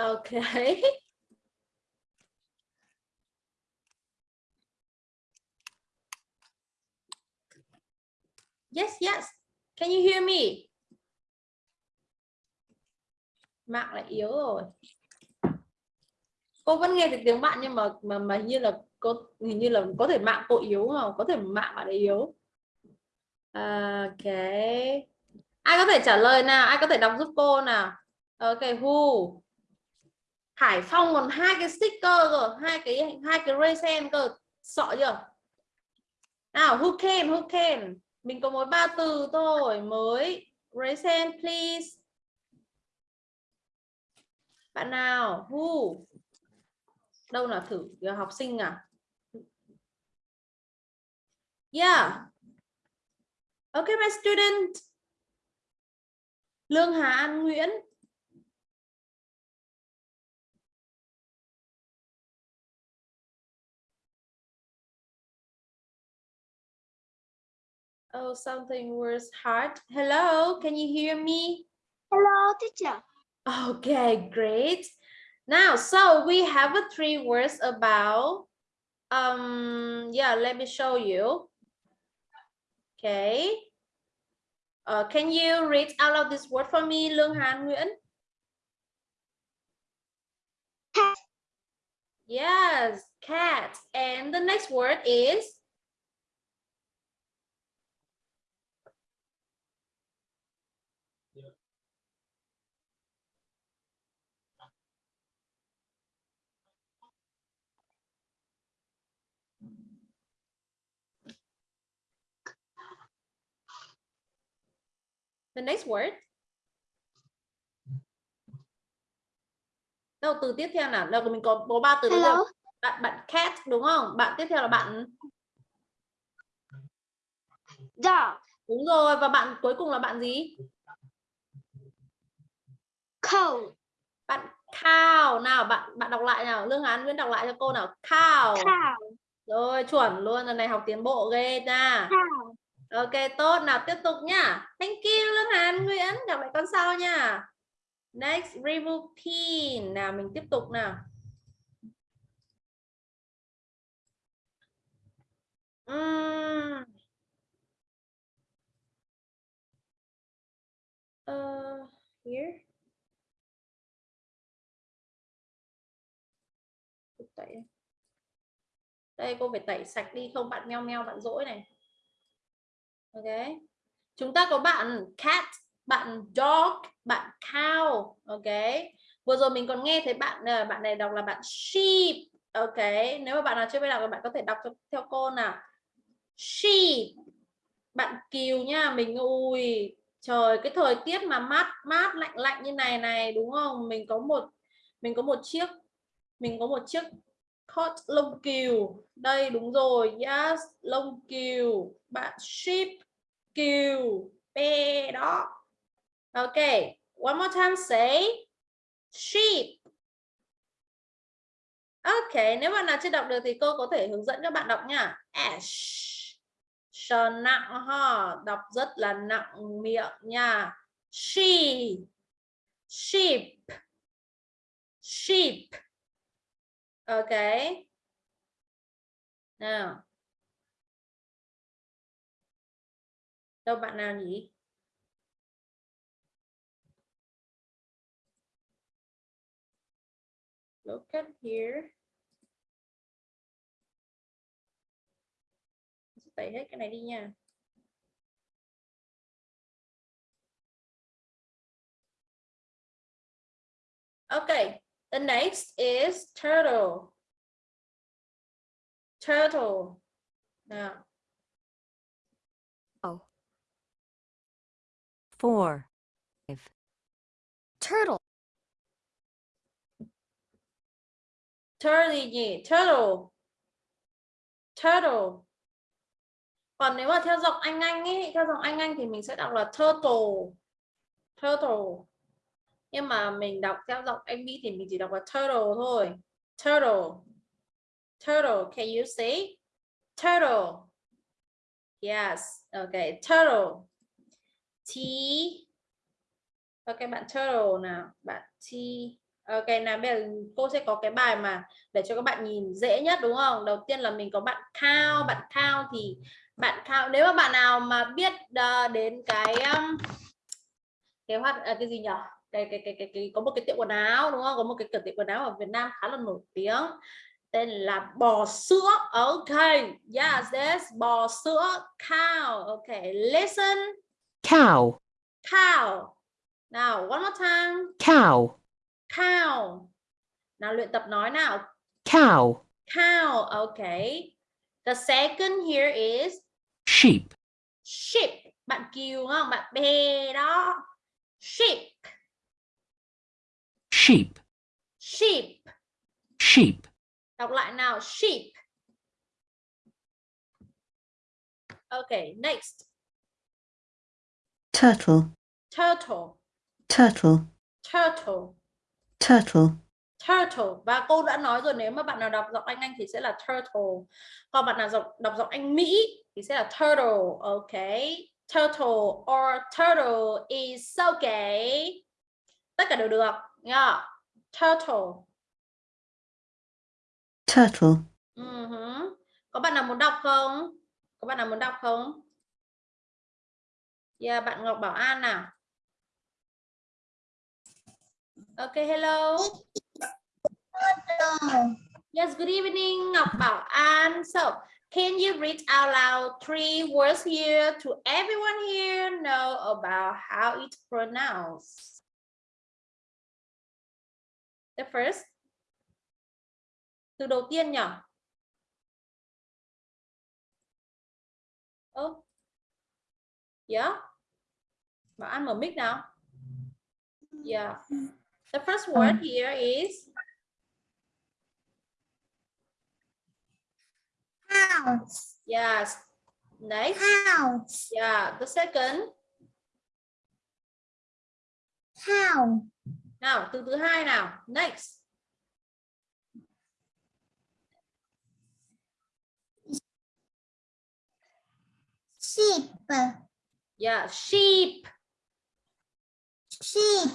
Okay. Yes, yes. Can you hear me? Mạng lại yếu rồi. Cô vẫn nghe được tiếng bạn nhưng mà mà mà như là cô hình như là có thể mạng cô yếu không? Có thể mạng bạn ấy yếu. Ok. Ai có thể trả lời nào? Ai có thể đọc giúp cô nào? Ok, who? Hải Phong còn hai cái sticker rồi, hai cái hai cái resen cơ, sợ chưa? Nào, who can, who can? Mình có mỗi ba từ thôi, mới raise please. Bạn nào? Who? Đâu là thử học sinh à? Yeah. Okay, my student. Lương Hà An Nguyễn. Oh, something was hard. Hello, can you hear me? Hello, teacher. Okay, great. Now, so we have a three words about, um, yeah, let me show you. Okay. Uh, can you read out of this word for me, Lương Hàn Nguyễn? Cat. Yes, cat. And the next word is? The next word. Đâu từ tiếp theo nào? Đâu mình có có ba từ Hello. theo. Bạn bạn cat đúng không? Bạn tiếp theo là bạn Dog. đúng rồi và bạn cuối cùng là bạn gì? Cow. Bạn cow nào bạn bạn đọc lại nào. Lương Hán Nguyễn đọc lại cho cô nào. Cow. Cow. Rồi chuẩn luôn lần này học tiến bộ ghê nha. Cow. Ok tốt nào tiếp tục nhá. Thank you Lương Hàn Nguyễn. Gặp lại con sau nha. Next remove pin. Nào mình tiếp tục nào. Uhm. Uh, here. Tẩy. Đây cô phải tẩy sạch đi không bạn meo meo bạn dỗi này. Ok. Chúng ta có bạn cat, bạn dog, bạn cow. Ok. Vừa rồi mình còn nghe thấy bạn ờ, bạn này đọc là bạn sheep. Ok. Nếu mà bạn nào chưa biết đọc thì bạn có thể đọc cho, theo cô nào. Sheep. Bạn kiều nha, mình ui trời cái thời tiết mà mát mát lạnh lạnh như này này đúng không? Mình có một mình có một chiếc mình có một chiếc coat lông cừu. Đây đúng rồi. Yes, lông cừu. Bạn sheep cừu. P đó. Ok one more time say sheep ok nếu bạn nào chưa đọc được thì cô có thể hướng dẫn các bạn đọc nha. Ash. Sờ nặng ha. Đọc rất là nặng miệng nha. She. Sheep sheep ok. Nào. Đâu bạn nào nhỉ? Look at here. Tẩy hết cái này đi nha. Okay the next is turtle. Turtle. Nào four, five, Turtle. turtle gì turtle. Turtle. Còn nếu mà theo giọng anh anh ấy theo giọng anh anh thì mình sẽ đọc là turtle. Turtle nhưng mà mình đọc theo giọng anh Mỹ thì mình chỉ đọc là turtle thôi. Turtle. Turtle can you say turtle. Yes. Okay turtle. T. Ok bạn turtle nào? Bạn T. Ok nào bây giờ cô sẽ có cái bài mà để cho các bạn nhìn dễ nhất đúng không? Đầu tiên là mình có bạn cao bạn cao thì bạn cao nếu mà bạn nào mà biết ờ, đến cái cái hoạt à, cái gì nhỉ cái, cái cái cái cái có một cái tiệm quần áo đúng không? Có một cái cửa tiệm quần áo ở Việt Nam khá là nổi tiếng. Tên là bò sữa. Ok. Yes yes. Bò sữa cow. Ok listen. Cow, cow. Nào one more time. Cow, cow. Nào luyện tập nói nào. Cow, cow. Okay the second here is sheep, sheep. Bạn kiều không? Bạn bè đó. Sheep sheep, sheep. Sheep, đọc lại nào sheep. Okay next. Turtle, turtle. Turtle, turtle. Turtle, turtle. Và cô đã nói rồi nếu mà bạn nào đọc giọng Anh Anh thì sẽ là turtle. Còn bạn nào đọc đọc giọng Anh Mỹ thì sẽ là turtle. Okay turtle or turtle is okay tất cả đều được nha turtle. Turtle, uh có bạn nào muốn đọc không? Có bạn nào muốn đọc không? Yeah bạn Ngọc Bảo An nào okay hello. Yes, good evening, Ngọc Bảo An. So, can you read out loud three words here to everyone here know about how it's pronounced? The first. Từ đầu tiên nhỉ? Oh. Yeah. Bảo An mở mic nào. Yeah. The first word here is House. yes. Next. House. Yeah. The second. House. Nào, từ thứ hai nào. Next. Sheep. Yeah, sheep. Sheep.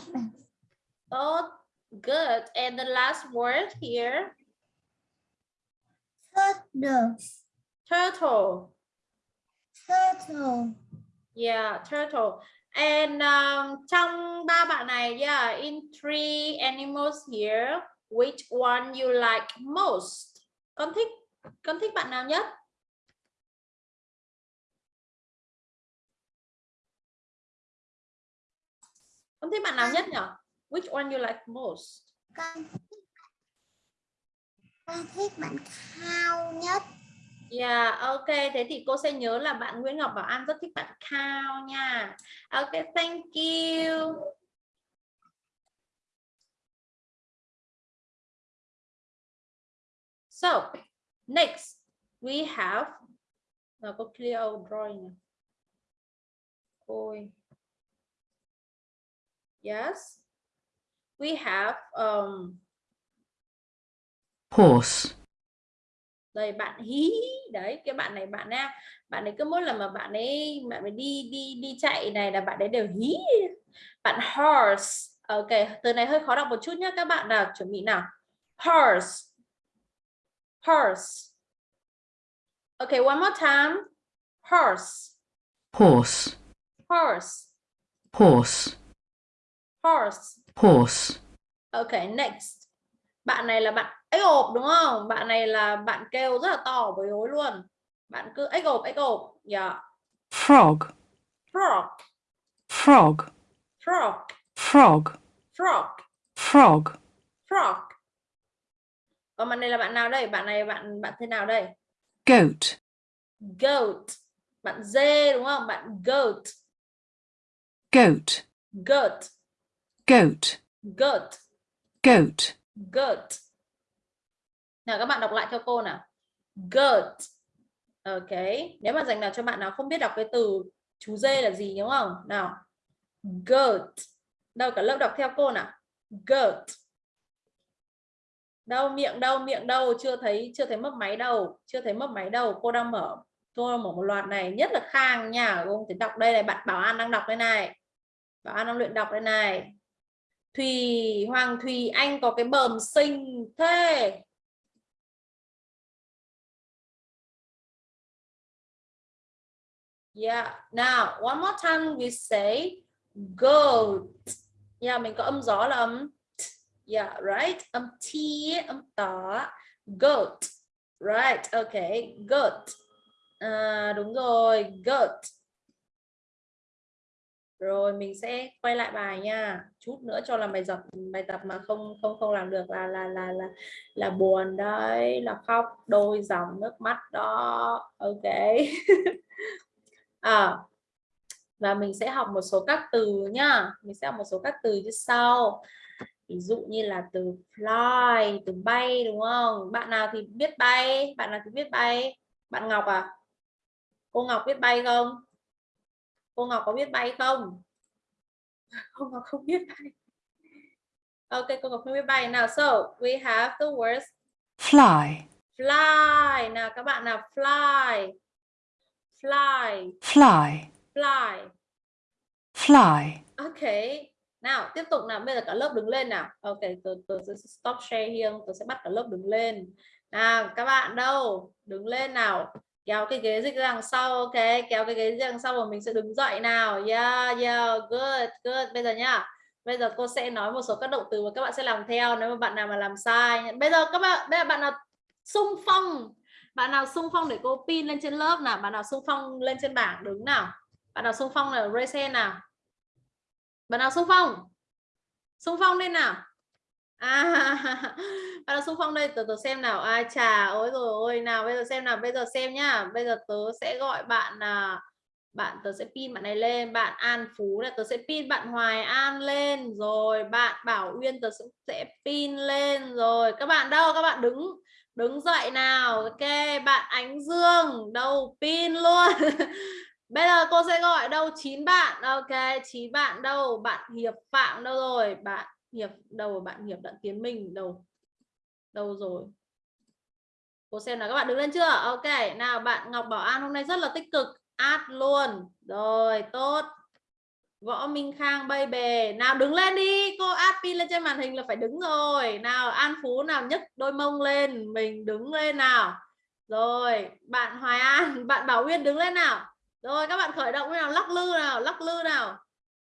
Oh, good. And the last word here, Turtle. turtle. Turtle. Yeah, turtle. And um, trong ba bạn này, yeah, in three animals here, which one you like most? Con thích, con thích bạn nào nhất? Con thích bạn nào nhất nhỉ? Which one you like most? Con con thích bạn khao nhất. Yeah, ok. Thế thì cô sẽ nhớ là bạn Nguyễn Ngọc Bảo An rất thích bạn Cao nha. Ok, thank you. So, next we have nào có clear out drawing nào. Ôi. Yes. We have um horse, đây bạn hí đấy cái bạn này bạn nha bạn ấy cứ mỗi lần mà bạn ấy bạn ấy đi đi đi chạy này là bạn ấy đều hí bạn horse. Ok từ này hơi khó đọc một chút nhé các bạn nào chuẩn bị nào? Horse. Horse. Ok one more time. Horse. Horse, horse. Horse, horse. Horse, ok next. Bạn này là bạn ếch ộp đúng không bạn này là bạn kêu rất là to với hối luôn bạn cứ ếch ộp ếch ộp yeah frog, frog frog, frog frog, frog frog, frog còn bạn này là bạn nào đây bạn này bạn bạn thế nào đây Goat. Goat. Bạn dê đúng không? Bạn goat. Goat. Goat. Goat. Goat. Goat. Goat. Nào các bạn đọc lại theo cô nào. Goat. Ok. Nếu mà dành nào cho bạn nào không biết đọc cái từ chú dê là gì đúng không? Nào. Goat. Đâu cả lớp đọc theo cô nào. Goat. Đâu miệng đâu miệng đâu chưa thấy chưa thấy mấp máy đâu chưa thấy mấp máy đâu cô đang mở cô đang mở một loạt này nhất là khang nha cô thì đọc đây này bạn bảo an đang đọc đây này bảo an đang luyện đọc đây này Thùy Hoàng Thùy Anh có cái bờm xinh thế Yeah. Now, one more time we say goat. Yeah, mình có âm gió là âm t. Yeah, right. Âm t, âm tỏ. Goat. Right. Okay. Goat. À, đúng rồi. Goat. Rồi mình sẽ quay lại bài nha. Chút nữa cho làm bài tập bài tập mà không không không làm được là là là là là buồn đấy, là khóc đôi dòng nước mắt đó. Ok. à, và mình sẽ học một số các từ nhá. Mình sẽ học một số các từ như sau. Ví dụ như là từ fly từ bay đúng không? Bạn nào thì biết bay? Bạn nào thì biết bay? Bạn Ngọc à? Cô Ngọc biết bay không? Cô Ngọc có biết bay không? Cô Ngọc không biết bay. Ok cô Ngọc không biết bay. Nào so we have the words Fly. fly. Nào các bạn nào fly fly Fly. fly Fly. Ok. Nào, tiếp tục nào. Bây giờ cả lớp đứng lên nào. Ok, tôi, tôi sẽ stop share here. Tôi sẽ bắt cả lớp đứng lên. Nào, các bạn đâu? Đứng lên nào. Kéo cái ghế dịch ra đằng sau. Ok, kéo cái ghế dịch ra đằng sau và mình sẽ đứng dậy nào. Yeah, yeah, good, good. Bây giờ nhá. Bây giờ cô sẽ nói một số các động từ và các bạn sẽ làm theo nếu mà bạn nào mà làm sai. Bây giờ các bạn, bây giờ bạn nào sung phong. Bạn nào sung phong để cô pin lên trên lớp nào. Bạn nào sung phong lên trên bảng đứng nào. Bạn nào sung phong là raise nào? Bạn nào xung phong? Xung phong lên nào? À bạn nào xung phong đây? Từ từ xem nào. Ai à, chà ôi rồi ôi nào bây giờ xem nào. Bây giờ xem nhá. Bây giờ tớ sẽ gọi bạn là bạn tớ sẽ pin bạn này lên. Bạn An Phú là tớ sẽ pin bạn Hoài An lên. Rồi bạn Bảo Uyên tớ sẽ pin lên. Rồi các bạn đâu? Các bạn đứng đứng dậy nào ok bạn Ánh Dương đâu pin luôn Bây giờ cô sẽ gọi đâu chín bạn. Ok, chín bạn đâu? Bạn Hiệp Phạm đâu rồi? Bạn Hiệp đâu? Bạn Hiệp Đặng Tiến Minh đâu? Đâu rồi? Cô xem là các bạn đứng lên chưa? Ok, nào bạn Ngọc Bảo An hôm nay rất là tích cực, ad luôn. Rồi, tốt. Võ Minh Khang bay bề. Nào đứng lên đi, cô áp pin lên trên màn hình là phải đứng rồi. Nào An Phú nào nhấc đôi mông lên, mình đứng lên nào. Rồi, bạn Hoài An, bạn Bảo Uyên đứng lên nào. Rồi các bạn khởi động nào lắc lư nào lắc lư nào.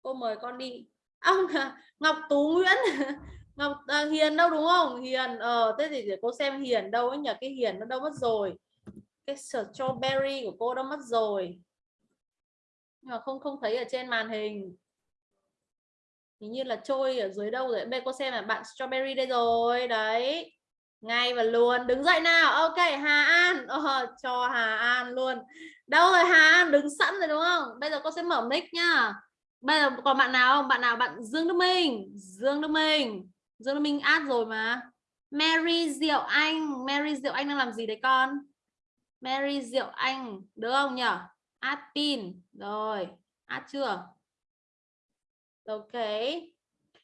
Cô mời con đi. Ông à, Ngọc Tú Nguyễn. Ngọc à, Hiền đâu đúng không? Hiền ờ thế thì để cô xem Hiền đâu ấy nhờ cái Hiền nó đâu mất rồi. Cái strawberry của cô đâu mất rồi nhưng mà không không thấy ở trên màn hình. Hình như là trôi ở dưới đâu rồi. Bên cô xem là bạn strawberry đây rồi. Đấy. Ngay và luôn. Đứng dậy nào. Ok Hà An. Ờ, cho Hà An luôn. Đâu rồi Hà An? Đứng sẵn rồi đúng không? Bây giờ cô sẽ mở mic nhá. Bây giờ còn bạn nào không? Bạn nào? Bạn Dương Đức Minh. Dương Đức Minh. Dương Đức Minh add rồi mà. Mary Diệu Anh. Mary Diệu Anh đang làm gì đấy con? Mary Diệu Anh. Được không nhở? Atin rồi add chưa ok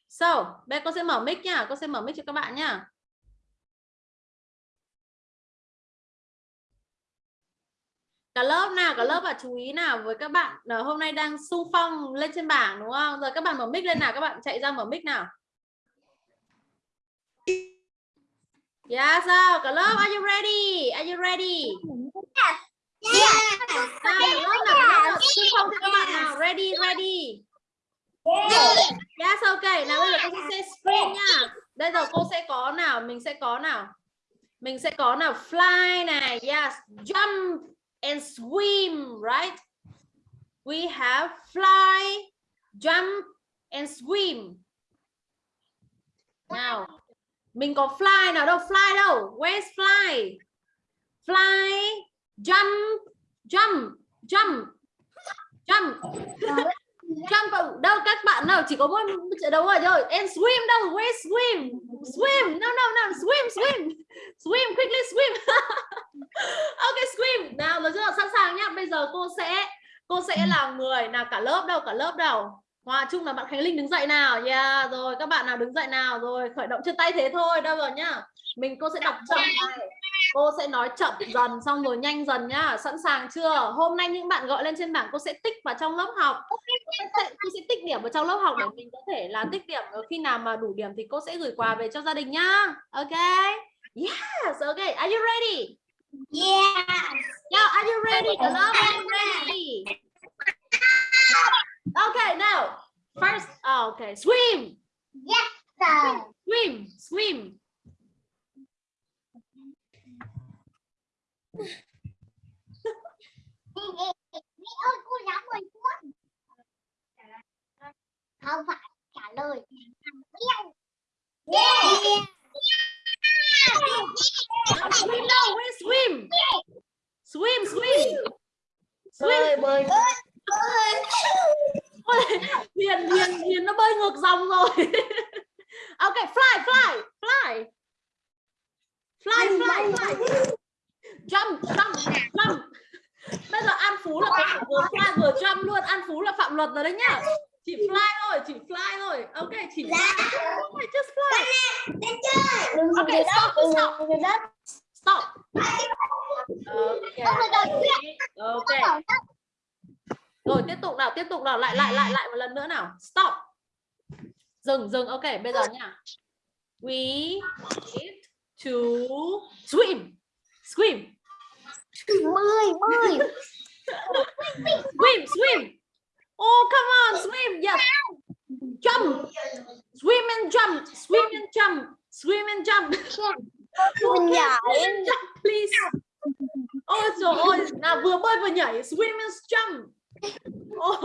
so bây con sẽ mở mic nhá con sẽ mở mic cho các bạn nhá cả lớp nào cả lớp và chú ý nào với các bạn ờ, hôm nay đang sung phong lên trên bảng đúng không rồi các bạn mở mic lên nào các bạn chạy ra mở mic nào dạ, Yeah, sao? Cả lớp, are you ready? Are you ready? Yes. Yeah. Cả lớp nào, lớp phong cho các bạn nào. Ready, ready. Yes, ok. Nào bây giờ cô sẽ screen nha. Bây giờ cô sẽ có nào, mình sẽ có nào. Mình sẽ có nào fly này, yes, jump and swim, right? We have fly, jump, and swim. Nào, mình có fly nào đâu? Fly đâu? Where's fly? Fly, jump jump jump jump. Jump vào- đâu các bạn nào chỉ có một đấu rồi rồi and swim đâu where swim? Swim no no no swim swim. Swim quickly swim. Ok swim. Nào được chưa sẵn sàng nhá. Bây giờ cô sẽ cô sẽ là người nào cả lớp đâu cả lớp đâu. Hòa chung là bạn Khánh Linh đứng dậy nào. Yeah rồi các bạn nào đứng dậy nào. Rồi khởi động chân tay thế thôi đâu rồi nhá. Mình cô sẽ đọc chậm này cô sẽ nói chậm dần xong rồi nhanh dần nhá sẵn sàng chưa? Hôm nay những bạn gọi lên trên bảng cô sẽ tích vào trong lớp học. Cô sẽ, cô sẽ tích điểm vào trong lớp học để mình có thể là tích điểm. Khi nào mà đủ điểm thì cô sẽ gửi quà về cho gia đình nhá. Ok? Yes ok. Are you ready? Yeah. yeah are you ready? Lớp are you ready? Okay now first oh, okay swim. Rồi. swim swim Mẹ ơi cô giáo ơi con. Không phải trả lời. Yêu. Yeah. swim đâu where swim swim swim swim bơi. Ôi, Hiền Hiền Hiền nó bơi ngược dòng rồi ok fly fly fly fly fly fly jump jump jump bây giờ An Phú là có thể vừa fly vừa jump luôn An Phú là phạm luật rồi đấy nhá chỉ fly thôi chỉ fly thôi ok chỉ fly thôi just fly ok stop stop stop ok ok rồi tiếp tục nào tiếp tục nào lại lại lại lại một lần nữa nào stop dừng dừng ok bây giờ nha. We need to swim swim Bơi bơi. swim swim oh come on swim yes jump swim and jump swim and jump swim and jump Mình nhảy. swim and jump please ôi trời ơi nào vừa bơi vừa nhảy swim and jump Ồ.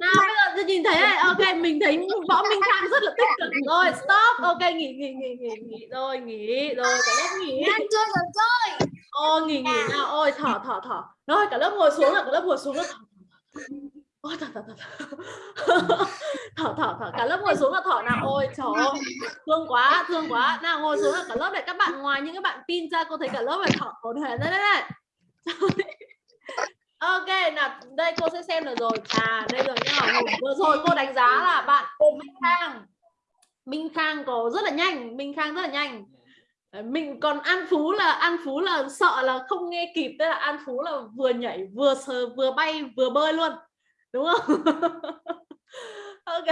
nào bây giờ tôi nhìn thấy này ok mình thấy võ minh khang rất là tích cực rồi stop ok nghỉ nghỉ nghỉ nghỉ nghỉ rồi nghỉ rồi cả lớp nghỉ Ăn chơi rồi chơi. Ô nghỉ nghỉ nào ôi thở rồi cả lớp ngồi xuống rồi cả lớp ngồi xuống rồi thở ôi thở thở thở thở thở thở thở cả lớp ngồi xuống là thở nào? Ôi, trời ơi. Thương quá thương quá. Nào, ngồi xuống là cả lớp này. Các bạn, ngoài những các bạn pin ra, cô thấy cả lớp này thở hổn hển đấy đấy đấy ok, nào, đây cô sẽ xem được rồi. À đây rồi nhá. Vừa rồi cô đánh giá là bạn Minh Khang. Minh Khang có rất là nhanh. Minh Khang rất là nhanh mình còn An Phú là An Phú là sợ là không nghe kịp tức là An Phú là vừa nhảy vừa sờ vừa bay vừa bơi luôn đúng không ok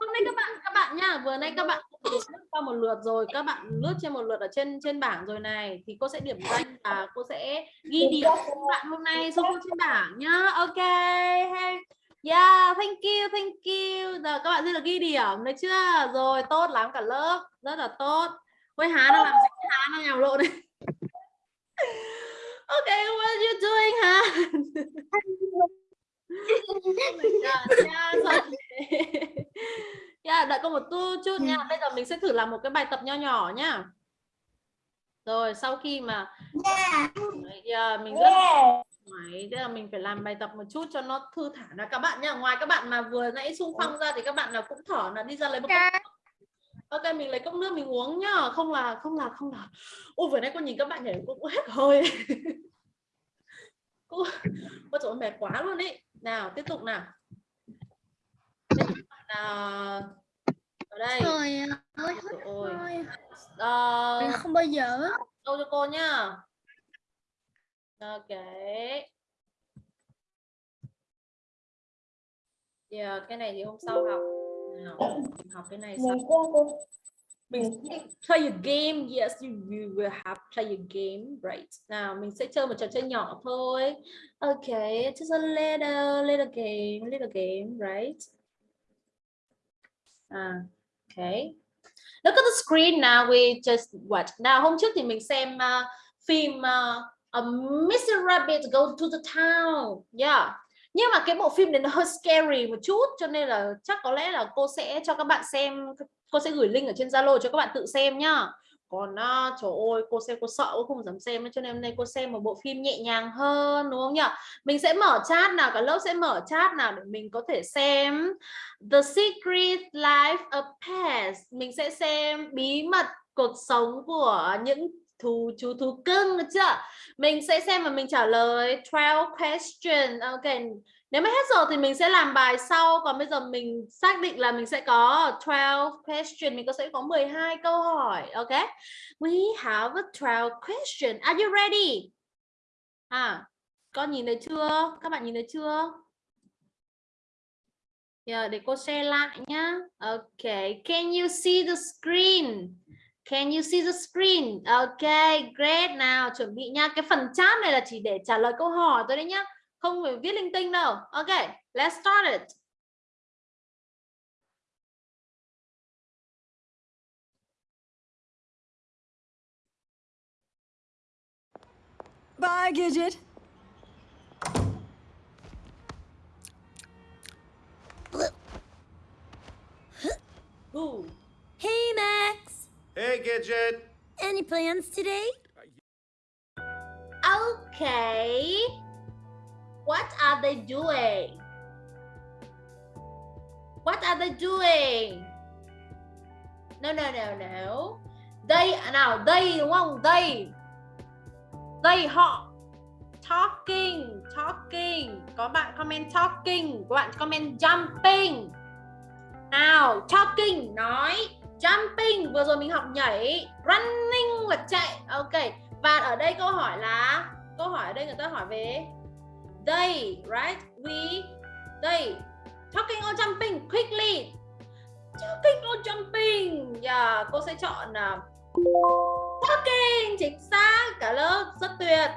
hôm nay các bạn các bạn nha vừa nay các bạn lướt qua một lượt rồi các bạn lướt trên một lượt ở trên trên bảng rồi này thì cô sẽ điểm danh và cô sẽ ghi điểm các bạn hôm nay số trên bảng nhá ok hey. Yeah, thank you, thank you. Giờ các bạn sẽ được ghi điểm đấy chưa? Rồi, tốt lắm cả lớp, rất là tốt. Ôi Hà đang làm gì? Hà đang nhào lộn này. Okay, what are you doing, Hà? yeah, yeah, sorry. yeah, đợi cô một tu chút nha. Bây giờ mình sẽ thử làm một cái bài tập nho nhỏ nhá. Rồi, sau khi mà yeah, mình rất Đấy, tức là mình phải làm bài tập một chút cho nó thư thả là các bạn nhá ngoài các bạn mà vừa nãy xung phong ra thì các bạn nào cũng thở là đi ra lấy một cốc nước. Ok mình lấy cốc nước mình uống nhá. Không là không là không là. Ôi vừa nãy cô nhìn các bạn nhảy cũng hết hơi. Cô ôi trời mệt quá luôn ý nào tiếp tục nào. Ở đây. Rồi ơi. Trời ơi. Thôi. Ờ, Mình không bao giờ. câu cho cô nhá. Ok. Yeah, cái này thì hôm sau học nào mình học cái này sau mình play a game. Yes you, you will have play a game right? Nào mình sẽ chơi một trò chơi nhỏ thôi. Ok just a little little game little game right? À, okay look at the screen now we just watch nào hôm trước thì mình xem uh, phim uh, uh, Mr. Rabbit go to the town. Yeah nhưng mà cái bộ phim này nó hơi scary một chút cho nên là chắc có lẽ là cô sẽ cho các bạn xem cô sẽ gửi link ở trên Zalo cho các bạn tự xem nhá. Còn à, trời ơi cô xem cô sợ cô không dám xem cho nên hôm nay cô xem một bộ phim nhẹ nhàng hơn đúng không nhỉ? Mình sẽ mở chat nào cả lớp sẽ mở chat nào để mình có thể xem The Secret Life of Pets mình sẽ xem bí mật cuộc sống của những thú chú thú cưng được chưa? Mình sẽ xem và mình trả lời. 12 question. Ok nếu mà hết giờ thì mình sẽ làm bài sau. Còn bây giờ mình xác định là mình sẽ có 12 question. Mình có sẽ có 12 câu hỏi. Ok? We have a 12 question. Are you ready? À con nhìn thấy chưa? Các bạn nhìn thấy chưa? Yeah, để cô share lại nhá. Okay, can you see the screen? Can you see the screen? Okay, great. Nào, chuẩn bị nha. Cái phần chat này là chỉ để trả lời câu hỏi thôi đấy nhá. Không phải viết linh tinh đâu. Okay, let's start it. Bye, Gidget. Ooh. Hey, Max. Hey, Gidget. Any plans today? Okay. What are they doing? What are they doing? No, no, no, no. They nào they đúng không? They. They họ talking, talking. Có bạn comment talking, có bạn comment jumping. Nào, talking nói, jumping vừa rồi mình học nhảy, running là chạy. Ok. Và ở đây câu hỏi là câu hỏi ở đây người ta hỏi về they, right? We, they talking or jumping quickly. Talking or jumping. Yeah, cô sẽ chọn là talking chính xác cả lớp rất tuyệt.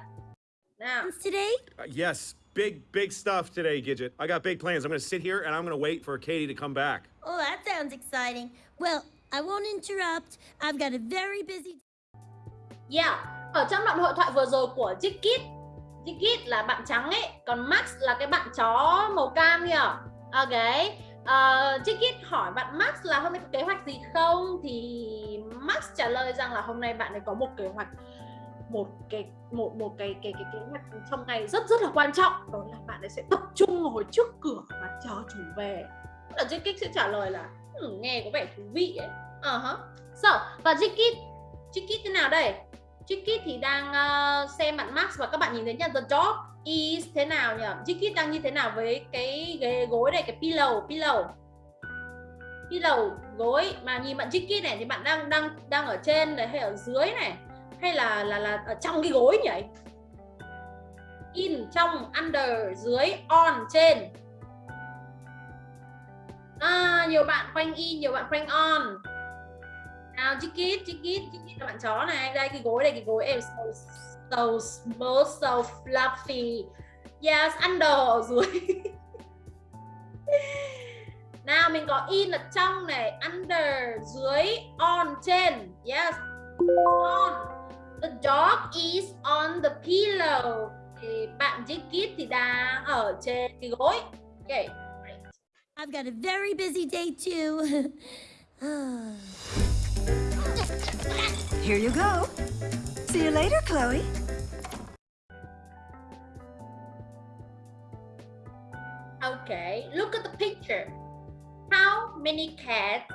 Nào, today? Uh, yes, big, big stuff today, Gidget. I got big plans. I'm going to sit here and I'm going to wait for Katie to come back. Oh, that sounds exciting. Well, I won't interrupt. I've got a very busy yeah. Ở trong đoạn hội thoại vừa rồi của Jikit, Jikit là bạn trắng ấy, còn Max là cái bạn chó màu cam kìa. Ok. Uh, hỏi bạn Max là hôm nay có kế hoạch gì không thì Max trả lời rằng là hôm nay bạn ấy có một kế hoạch một cái một một cái cái cái kế hoạch trong ngày rất rất là quan trọng đó là bạn ấy sẽ tập trung ngồi trước cửa và chờ chủ về là Jikit sẽ trả lời là ừ, nghe có vẻ thú vị ấy Ờ uh -huh. so, và Jikit Jikit thế nào đây? Jikit thì đang uh, xem bạn Max và các bạn nhìn thấy nha the dog is thế nào nhỉ? Jikit đang như thế nào với cái ghế gối này cái pillow pillow? Pillow gối. Mà nhìn bạn Jikit này thì bạn đang đang đang ở trên này hay ở dưới này? Hay là là là ở trong cái gối nhỉ? In trong under dưới on trên. À, nhiều bạn quanh in nhiều bạn quanh on nào Jikit Jikit kít là bạn chó này. Đây cái gối đây cái gối em so, so small so fluffy. Yes under ở dưới. Nào mình có in là trong này under dưới on trên. Yes on. The dog is on the pillow. Thì bạn Jikit thì đang ở trên cái gối. Okay I've got a very busy day too. Ah. Here you go. See you later, Chloe. Okay, look at the picture. How many cats?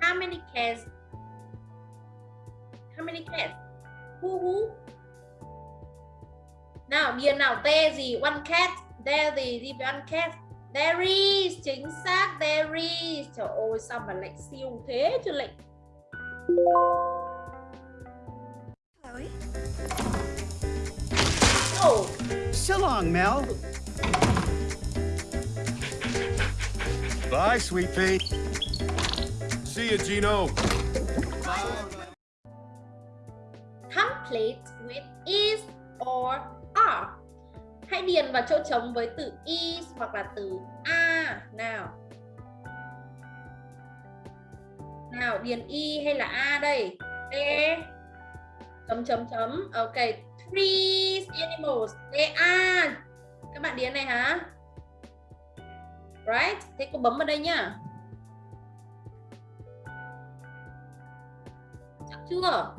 How many cats? How many cats? Who who? Điền nào te gì? One cat. There gì? Gì one cat? There is. Chính xác. There is. Trời ơi, sao mà lại siêu thế chứ lại. Chloe. Oh, So long, Mel. Bye, sweet pea. See you, Gino. complete with is or are. Hãy điền vào chỗ trống với từ is hoặc là từ a nào. Nào điền y hay là a đây? E chấm chấm chấm. Ok, three animals. E a. Các bạn điền này hả? Right? Thế cô bấm vào đây nhá. Chắc chưa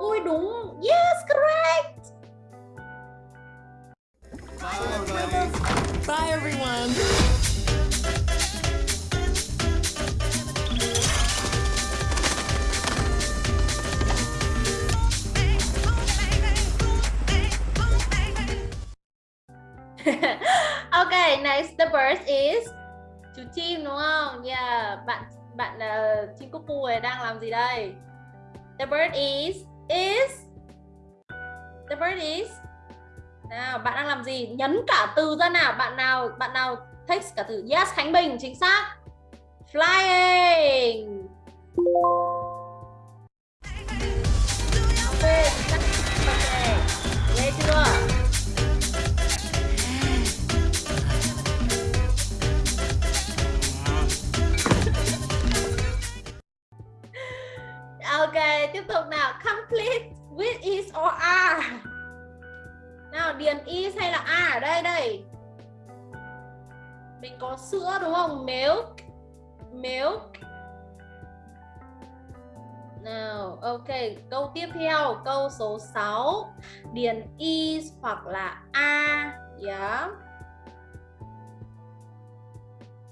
ui đúng yes correct Bye, everyone. okay next the bird is chú chim đúng không? Yeah bạn bạn uh, chim cúc cu này đang làm gì đây? The bird is is the bird is nào bạn đang làm gì? Nhấn cả từ ra nào bạn nào bạn nào text cả từ? Yes khánh bình chính xác. Flying. Tiếp tục nào. Complete with is or are. Nào, điền is hay là are ở đây đây? Mình có sữa đúng không? Milk. Milk. Nào, ok. Câu tiếp theo, câu số 6. Điền is hoặc là are. Yeah.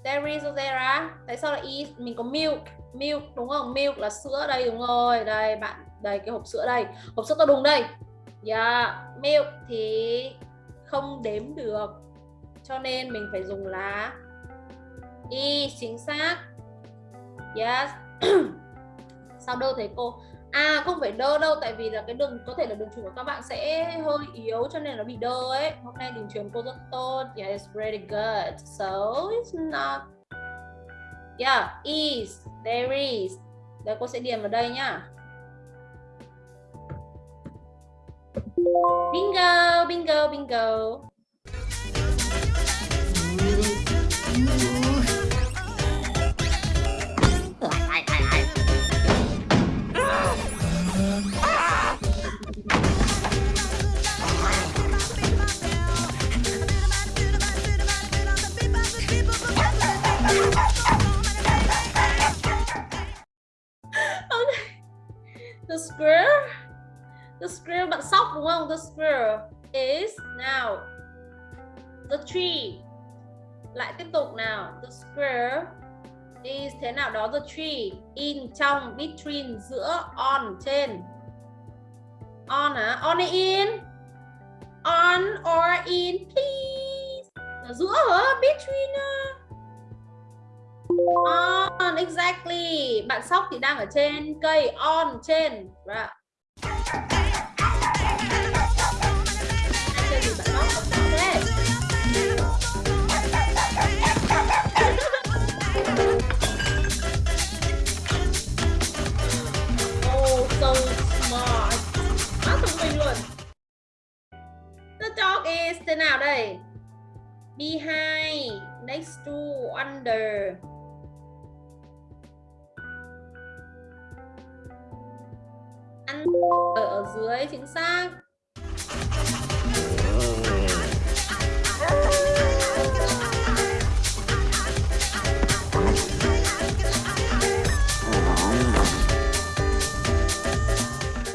There is or there are. Tại sao là is? Mình có milk milk, đúng không? Milk là sữa đây, đúng rồi. Đây, bạn, đây, cái hộp sữa đây. Hộp sữa to đùng đây. Yeah. milk thì không đếm được, cho nên mình phải dùng là y chính xác. Yes. Sao đâu thầy cô? À không phải đơ đâu, tại vì là cái đường, có thể là đường truyền của các bạn sẽ hơi yếu, cho nên nó bị đơ ấy. Hôm nay đường truyền cô rất tốt. Yes really good. So, it's not Yeah, is, there is. Đây cô sẽ điền vào đây nhá. Bingo, bingo, bingo. The square, The square, bạn sóc đúng không? The square is now. The tree Lại tiếp tục nào. The square is thế nào đó? The tree In trong Between giữa On trên. On à? On in? On or in? Please Ở giữa hả? Between uh, On, exactly. Bạn sóc thì đang ở trên cây. On, trên. Vâng right. Chơi oh, so smart. Quá thông minh luôn. The dog is thế nào đây? Behind, next to, under. Ở ở dưới chính xác.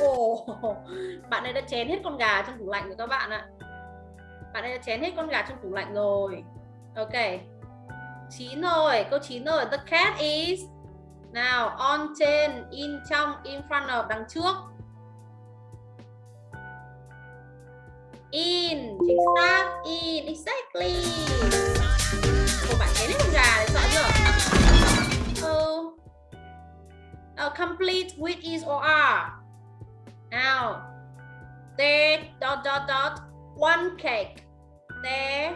Oh, bạn ấy đã chén hết con gà trong tủ lạnh rồi các bạn ạ. Bạn ấy đã chén hết con gà trong tủ lạnh rồi. Ok. Chín rồi. Câu chín rồi. The cat is nào on trên in trong in front of đằng trước. In chính xác. In exactly. Cô bạn thấy con gà này sợ chưa? Oh. oh, complete with is or are. Nào. There dot dot dot. One cake. There.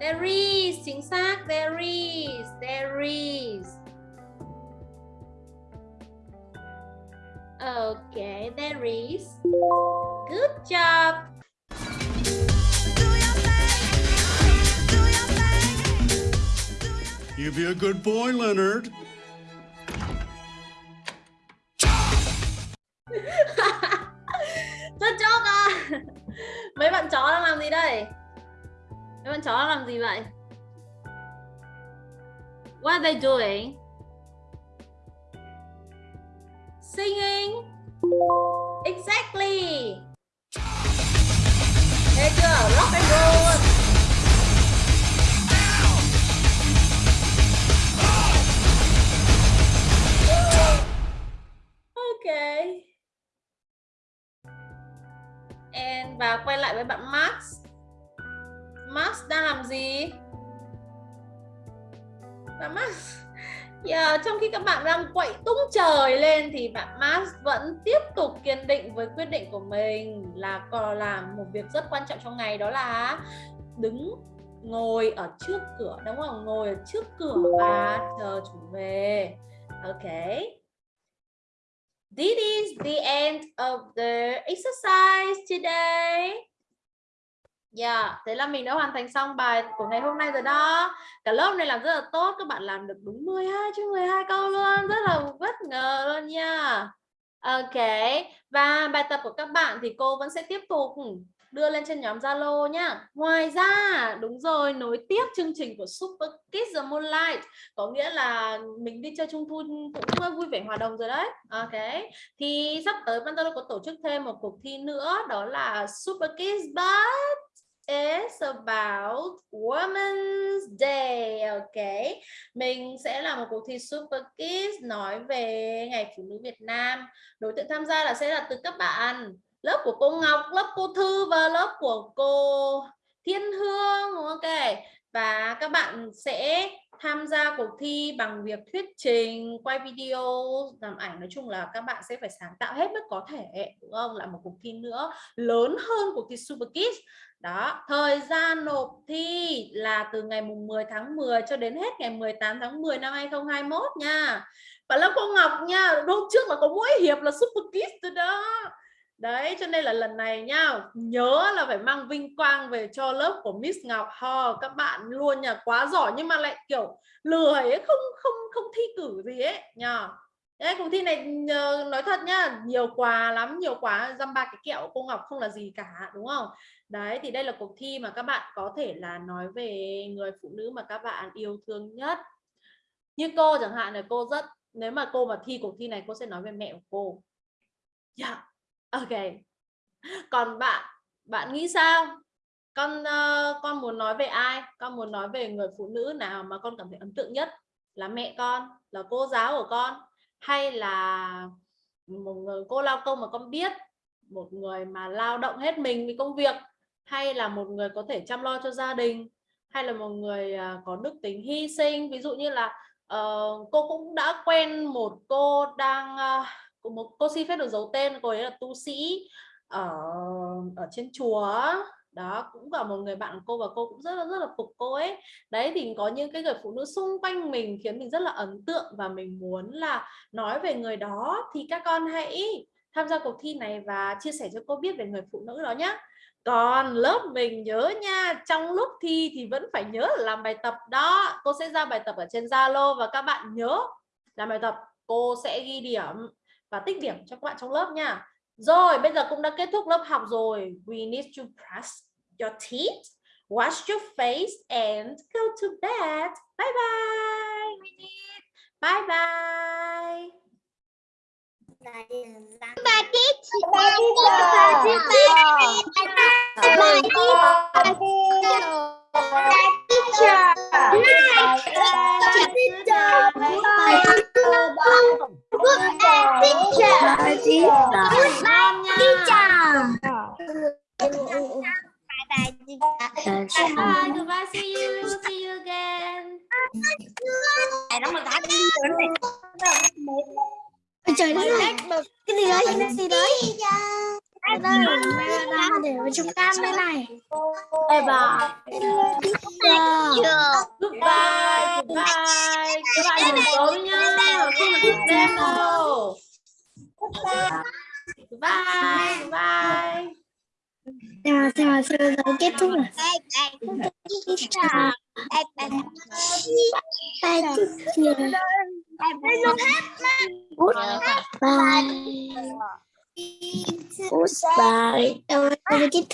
There is chính xác. There is there is. Okay, there is. Good job. You be a good boy, Leonard. Good job à. Mấy bạn chó đang làm gì đây? Mấy bạn chó đang làm gì vậy? What are they doing? Singing. Exactly. Hey chưa? Rock and roll. Okay. And và quay lại với bạn Max. Max đang làm gì? Bạn Max Yeah, trong khi các bạn đang quậy tung trời lên thì bạn Mars vẫn tiếp tục kiên định với quyết định của mình là còn làm một việc rất quan trọng trong ngày đó là đứng ngồi ở trước cửa đúng không? Ngồi ở trước cửa và chờ chủ về. ok This is the end of the exercise today. Yeah, thế là mình đã hoàn thành xong bài của ngày hôm nay rồi đó. Cả lớp này làm rất là tốt, các bạn làm được đúng 12 chứ 12 câu luôn, rất là bất ngờ luôn nha. Ok, và bài tập của các bạn thì cô vẫn sẽ tiếp tục ừ, đưa lên trên nhóm Zalo nhá. Ngoài ra, đúng rồi, nối tiếp chương trình của Super Kids the Moonlight có nghĩa là mình đi chơi trung thu cũng vui vẻ hòa đồng rồi đấy. Ok. Thì sắp tới Zalo có tổ chức thêm một cuộc thi nữa đó là Super Kids But is about Women's Day. Ok. Mình sẽ làm một cuộc thi Super Kids nói về Ngày Phụ nữ Việt Nam. Đối tượng tham gia là sẽ là từ các bạn lớp của cô Ngọc, lớp cô Thư và lớp của cô Thiên Hương. Ok. Và các bạn sẽ tham gia cuộc thi bằng việc thuyết trình, quay video, làm ảnh. Nói chung là các bạn sẽ phải sáng tạo hết mức có thể, đúng không? Là một cuộc thi nữa lớn hơn cuộc thi Super Kids. Đó, thời gian nộp thi là từ ngày mùng 10 tháng 10 cho đến hết ngày 18 tháng 10 năm 2021 nha. Và lớp cô Ngọc nha, hôm trước là có mỗi hiệp là Super Kids từ đó. Đấy, cho nên là lần này nha nhớ là phải mang vinh quang về cho lớp của Miss Ngọc. Hò, các bạn luôn nha, quá giỏi nhưng mà lại kiểu lười ấy, không không không thi cử gì ấy nha. Đấy, cuộc thi này nói thật nhá, nhiều quà lắm, nhiều quà dăm ba cái kẹo cô Ngọc không là gì cả, đúng không? Đấy, thì đây là cuộc thi mà các bạn có thể là nói về người phụ nữ mà các bạn yêu thương nhất. Như cô chẳng hạn là cô rất, nếu mà cô mà thi cuộc thi này cô sẽ nói về mẹ của cô. Yeah. Ok. Còn bạn, bạn nghĩ sao? Con uh, con muốn nói về ai? Con muốn nói về người phụ nữ nào mà con cảm thấy ấn tượng nhất? Là mẹ con, là cô giáo của con hay là một người cô lao công mà con biết, một người mà lao động hết mình vì công việc hay là một người có thể chăm lo cho gia đình hay là một người à, có đức tính hy sinh. Ví dụ như là uh, cô cũng đã quen một cô đang uh, một cô xin phép được giấu tên cô ấy là tu sĩ ở ở trên chùa đó cũng là một người bạn cô và cô cũng rất là rất là phục cô ấy. Đấy thì có những cái người phụ nữ xung quanh mình khiến mình rất là ấn tượng và mình muốn là nói về người đó. Thì các con hãy tham gia cuộc thi này và chia sẻ cho cô biết về người phụ nữ đó nhé còn lớp mình nhớ nha trong lúc thi thì vẫn phải nhớ làm bài tập đó. Cô sẽ ra bài tập ở trên Zalo và các bạn nhớ làm bài tập. Cô sẽ ghi điểm và tích điểm cho các bạn trong lớp nha. Rồi bây giờ cũng đã kết thúc lớp học rồi. We need to brush your teeth wash your face and go to bed. Bye bye. Bye bye Bà teacher. Bà Bye, goodbye, see you, see you again. nó mà đã đi Ôi trời đất ơi. Cái gì đấy? cái gì đấy? đây đây để vào trong cam đây này. Bye bye Goodbye, goodbye. Các bạn nha, không được đêm đâu. Goodbye, goodbye. Chào chào chào giờ kết thúc rồi bye teacher Goodbye. Goodbye. Rồi, kết thúc.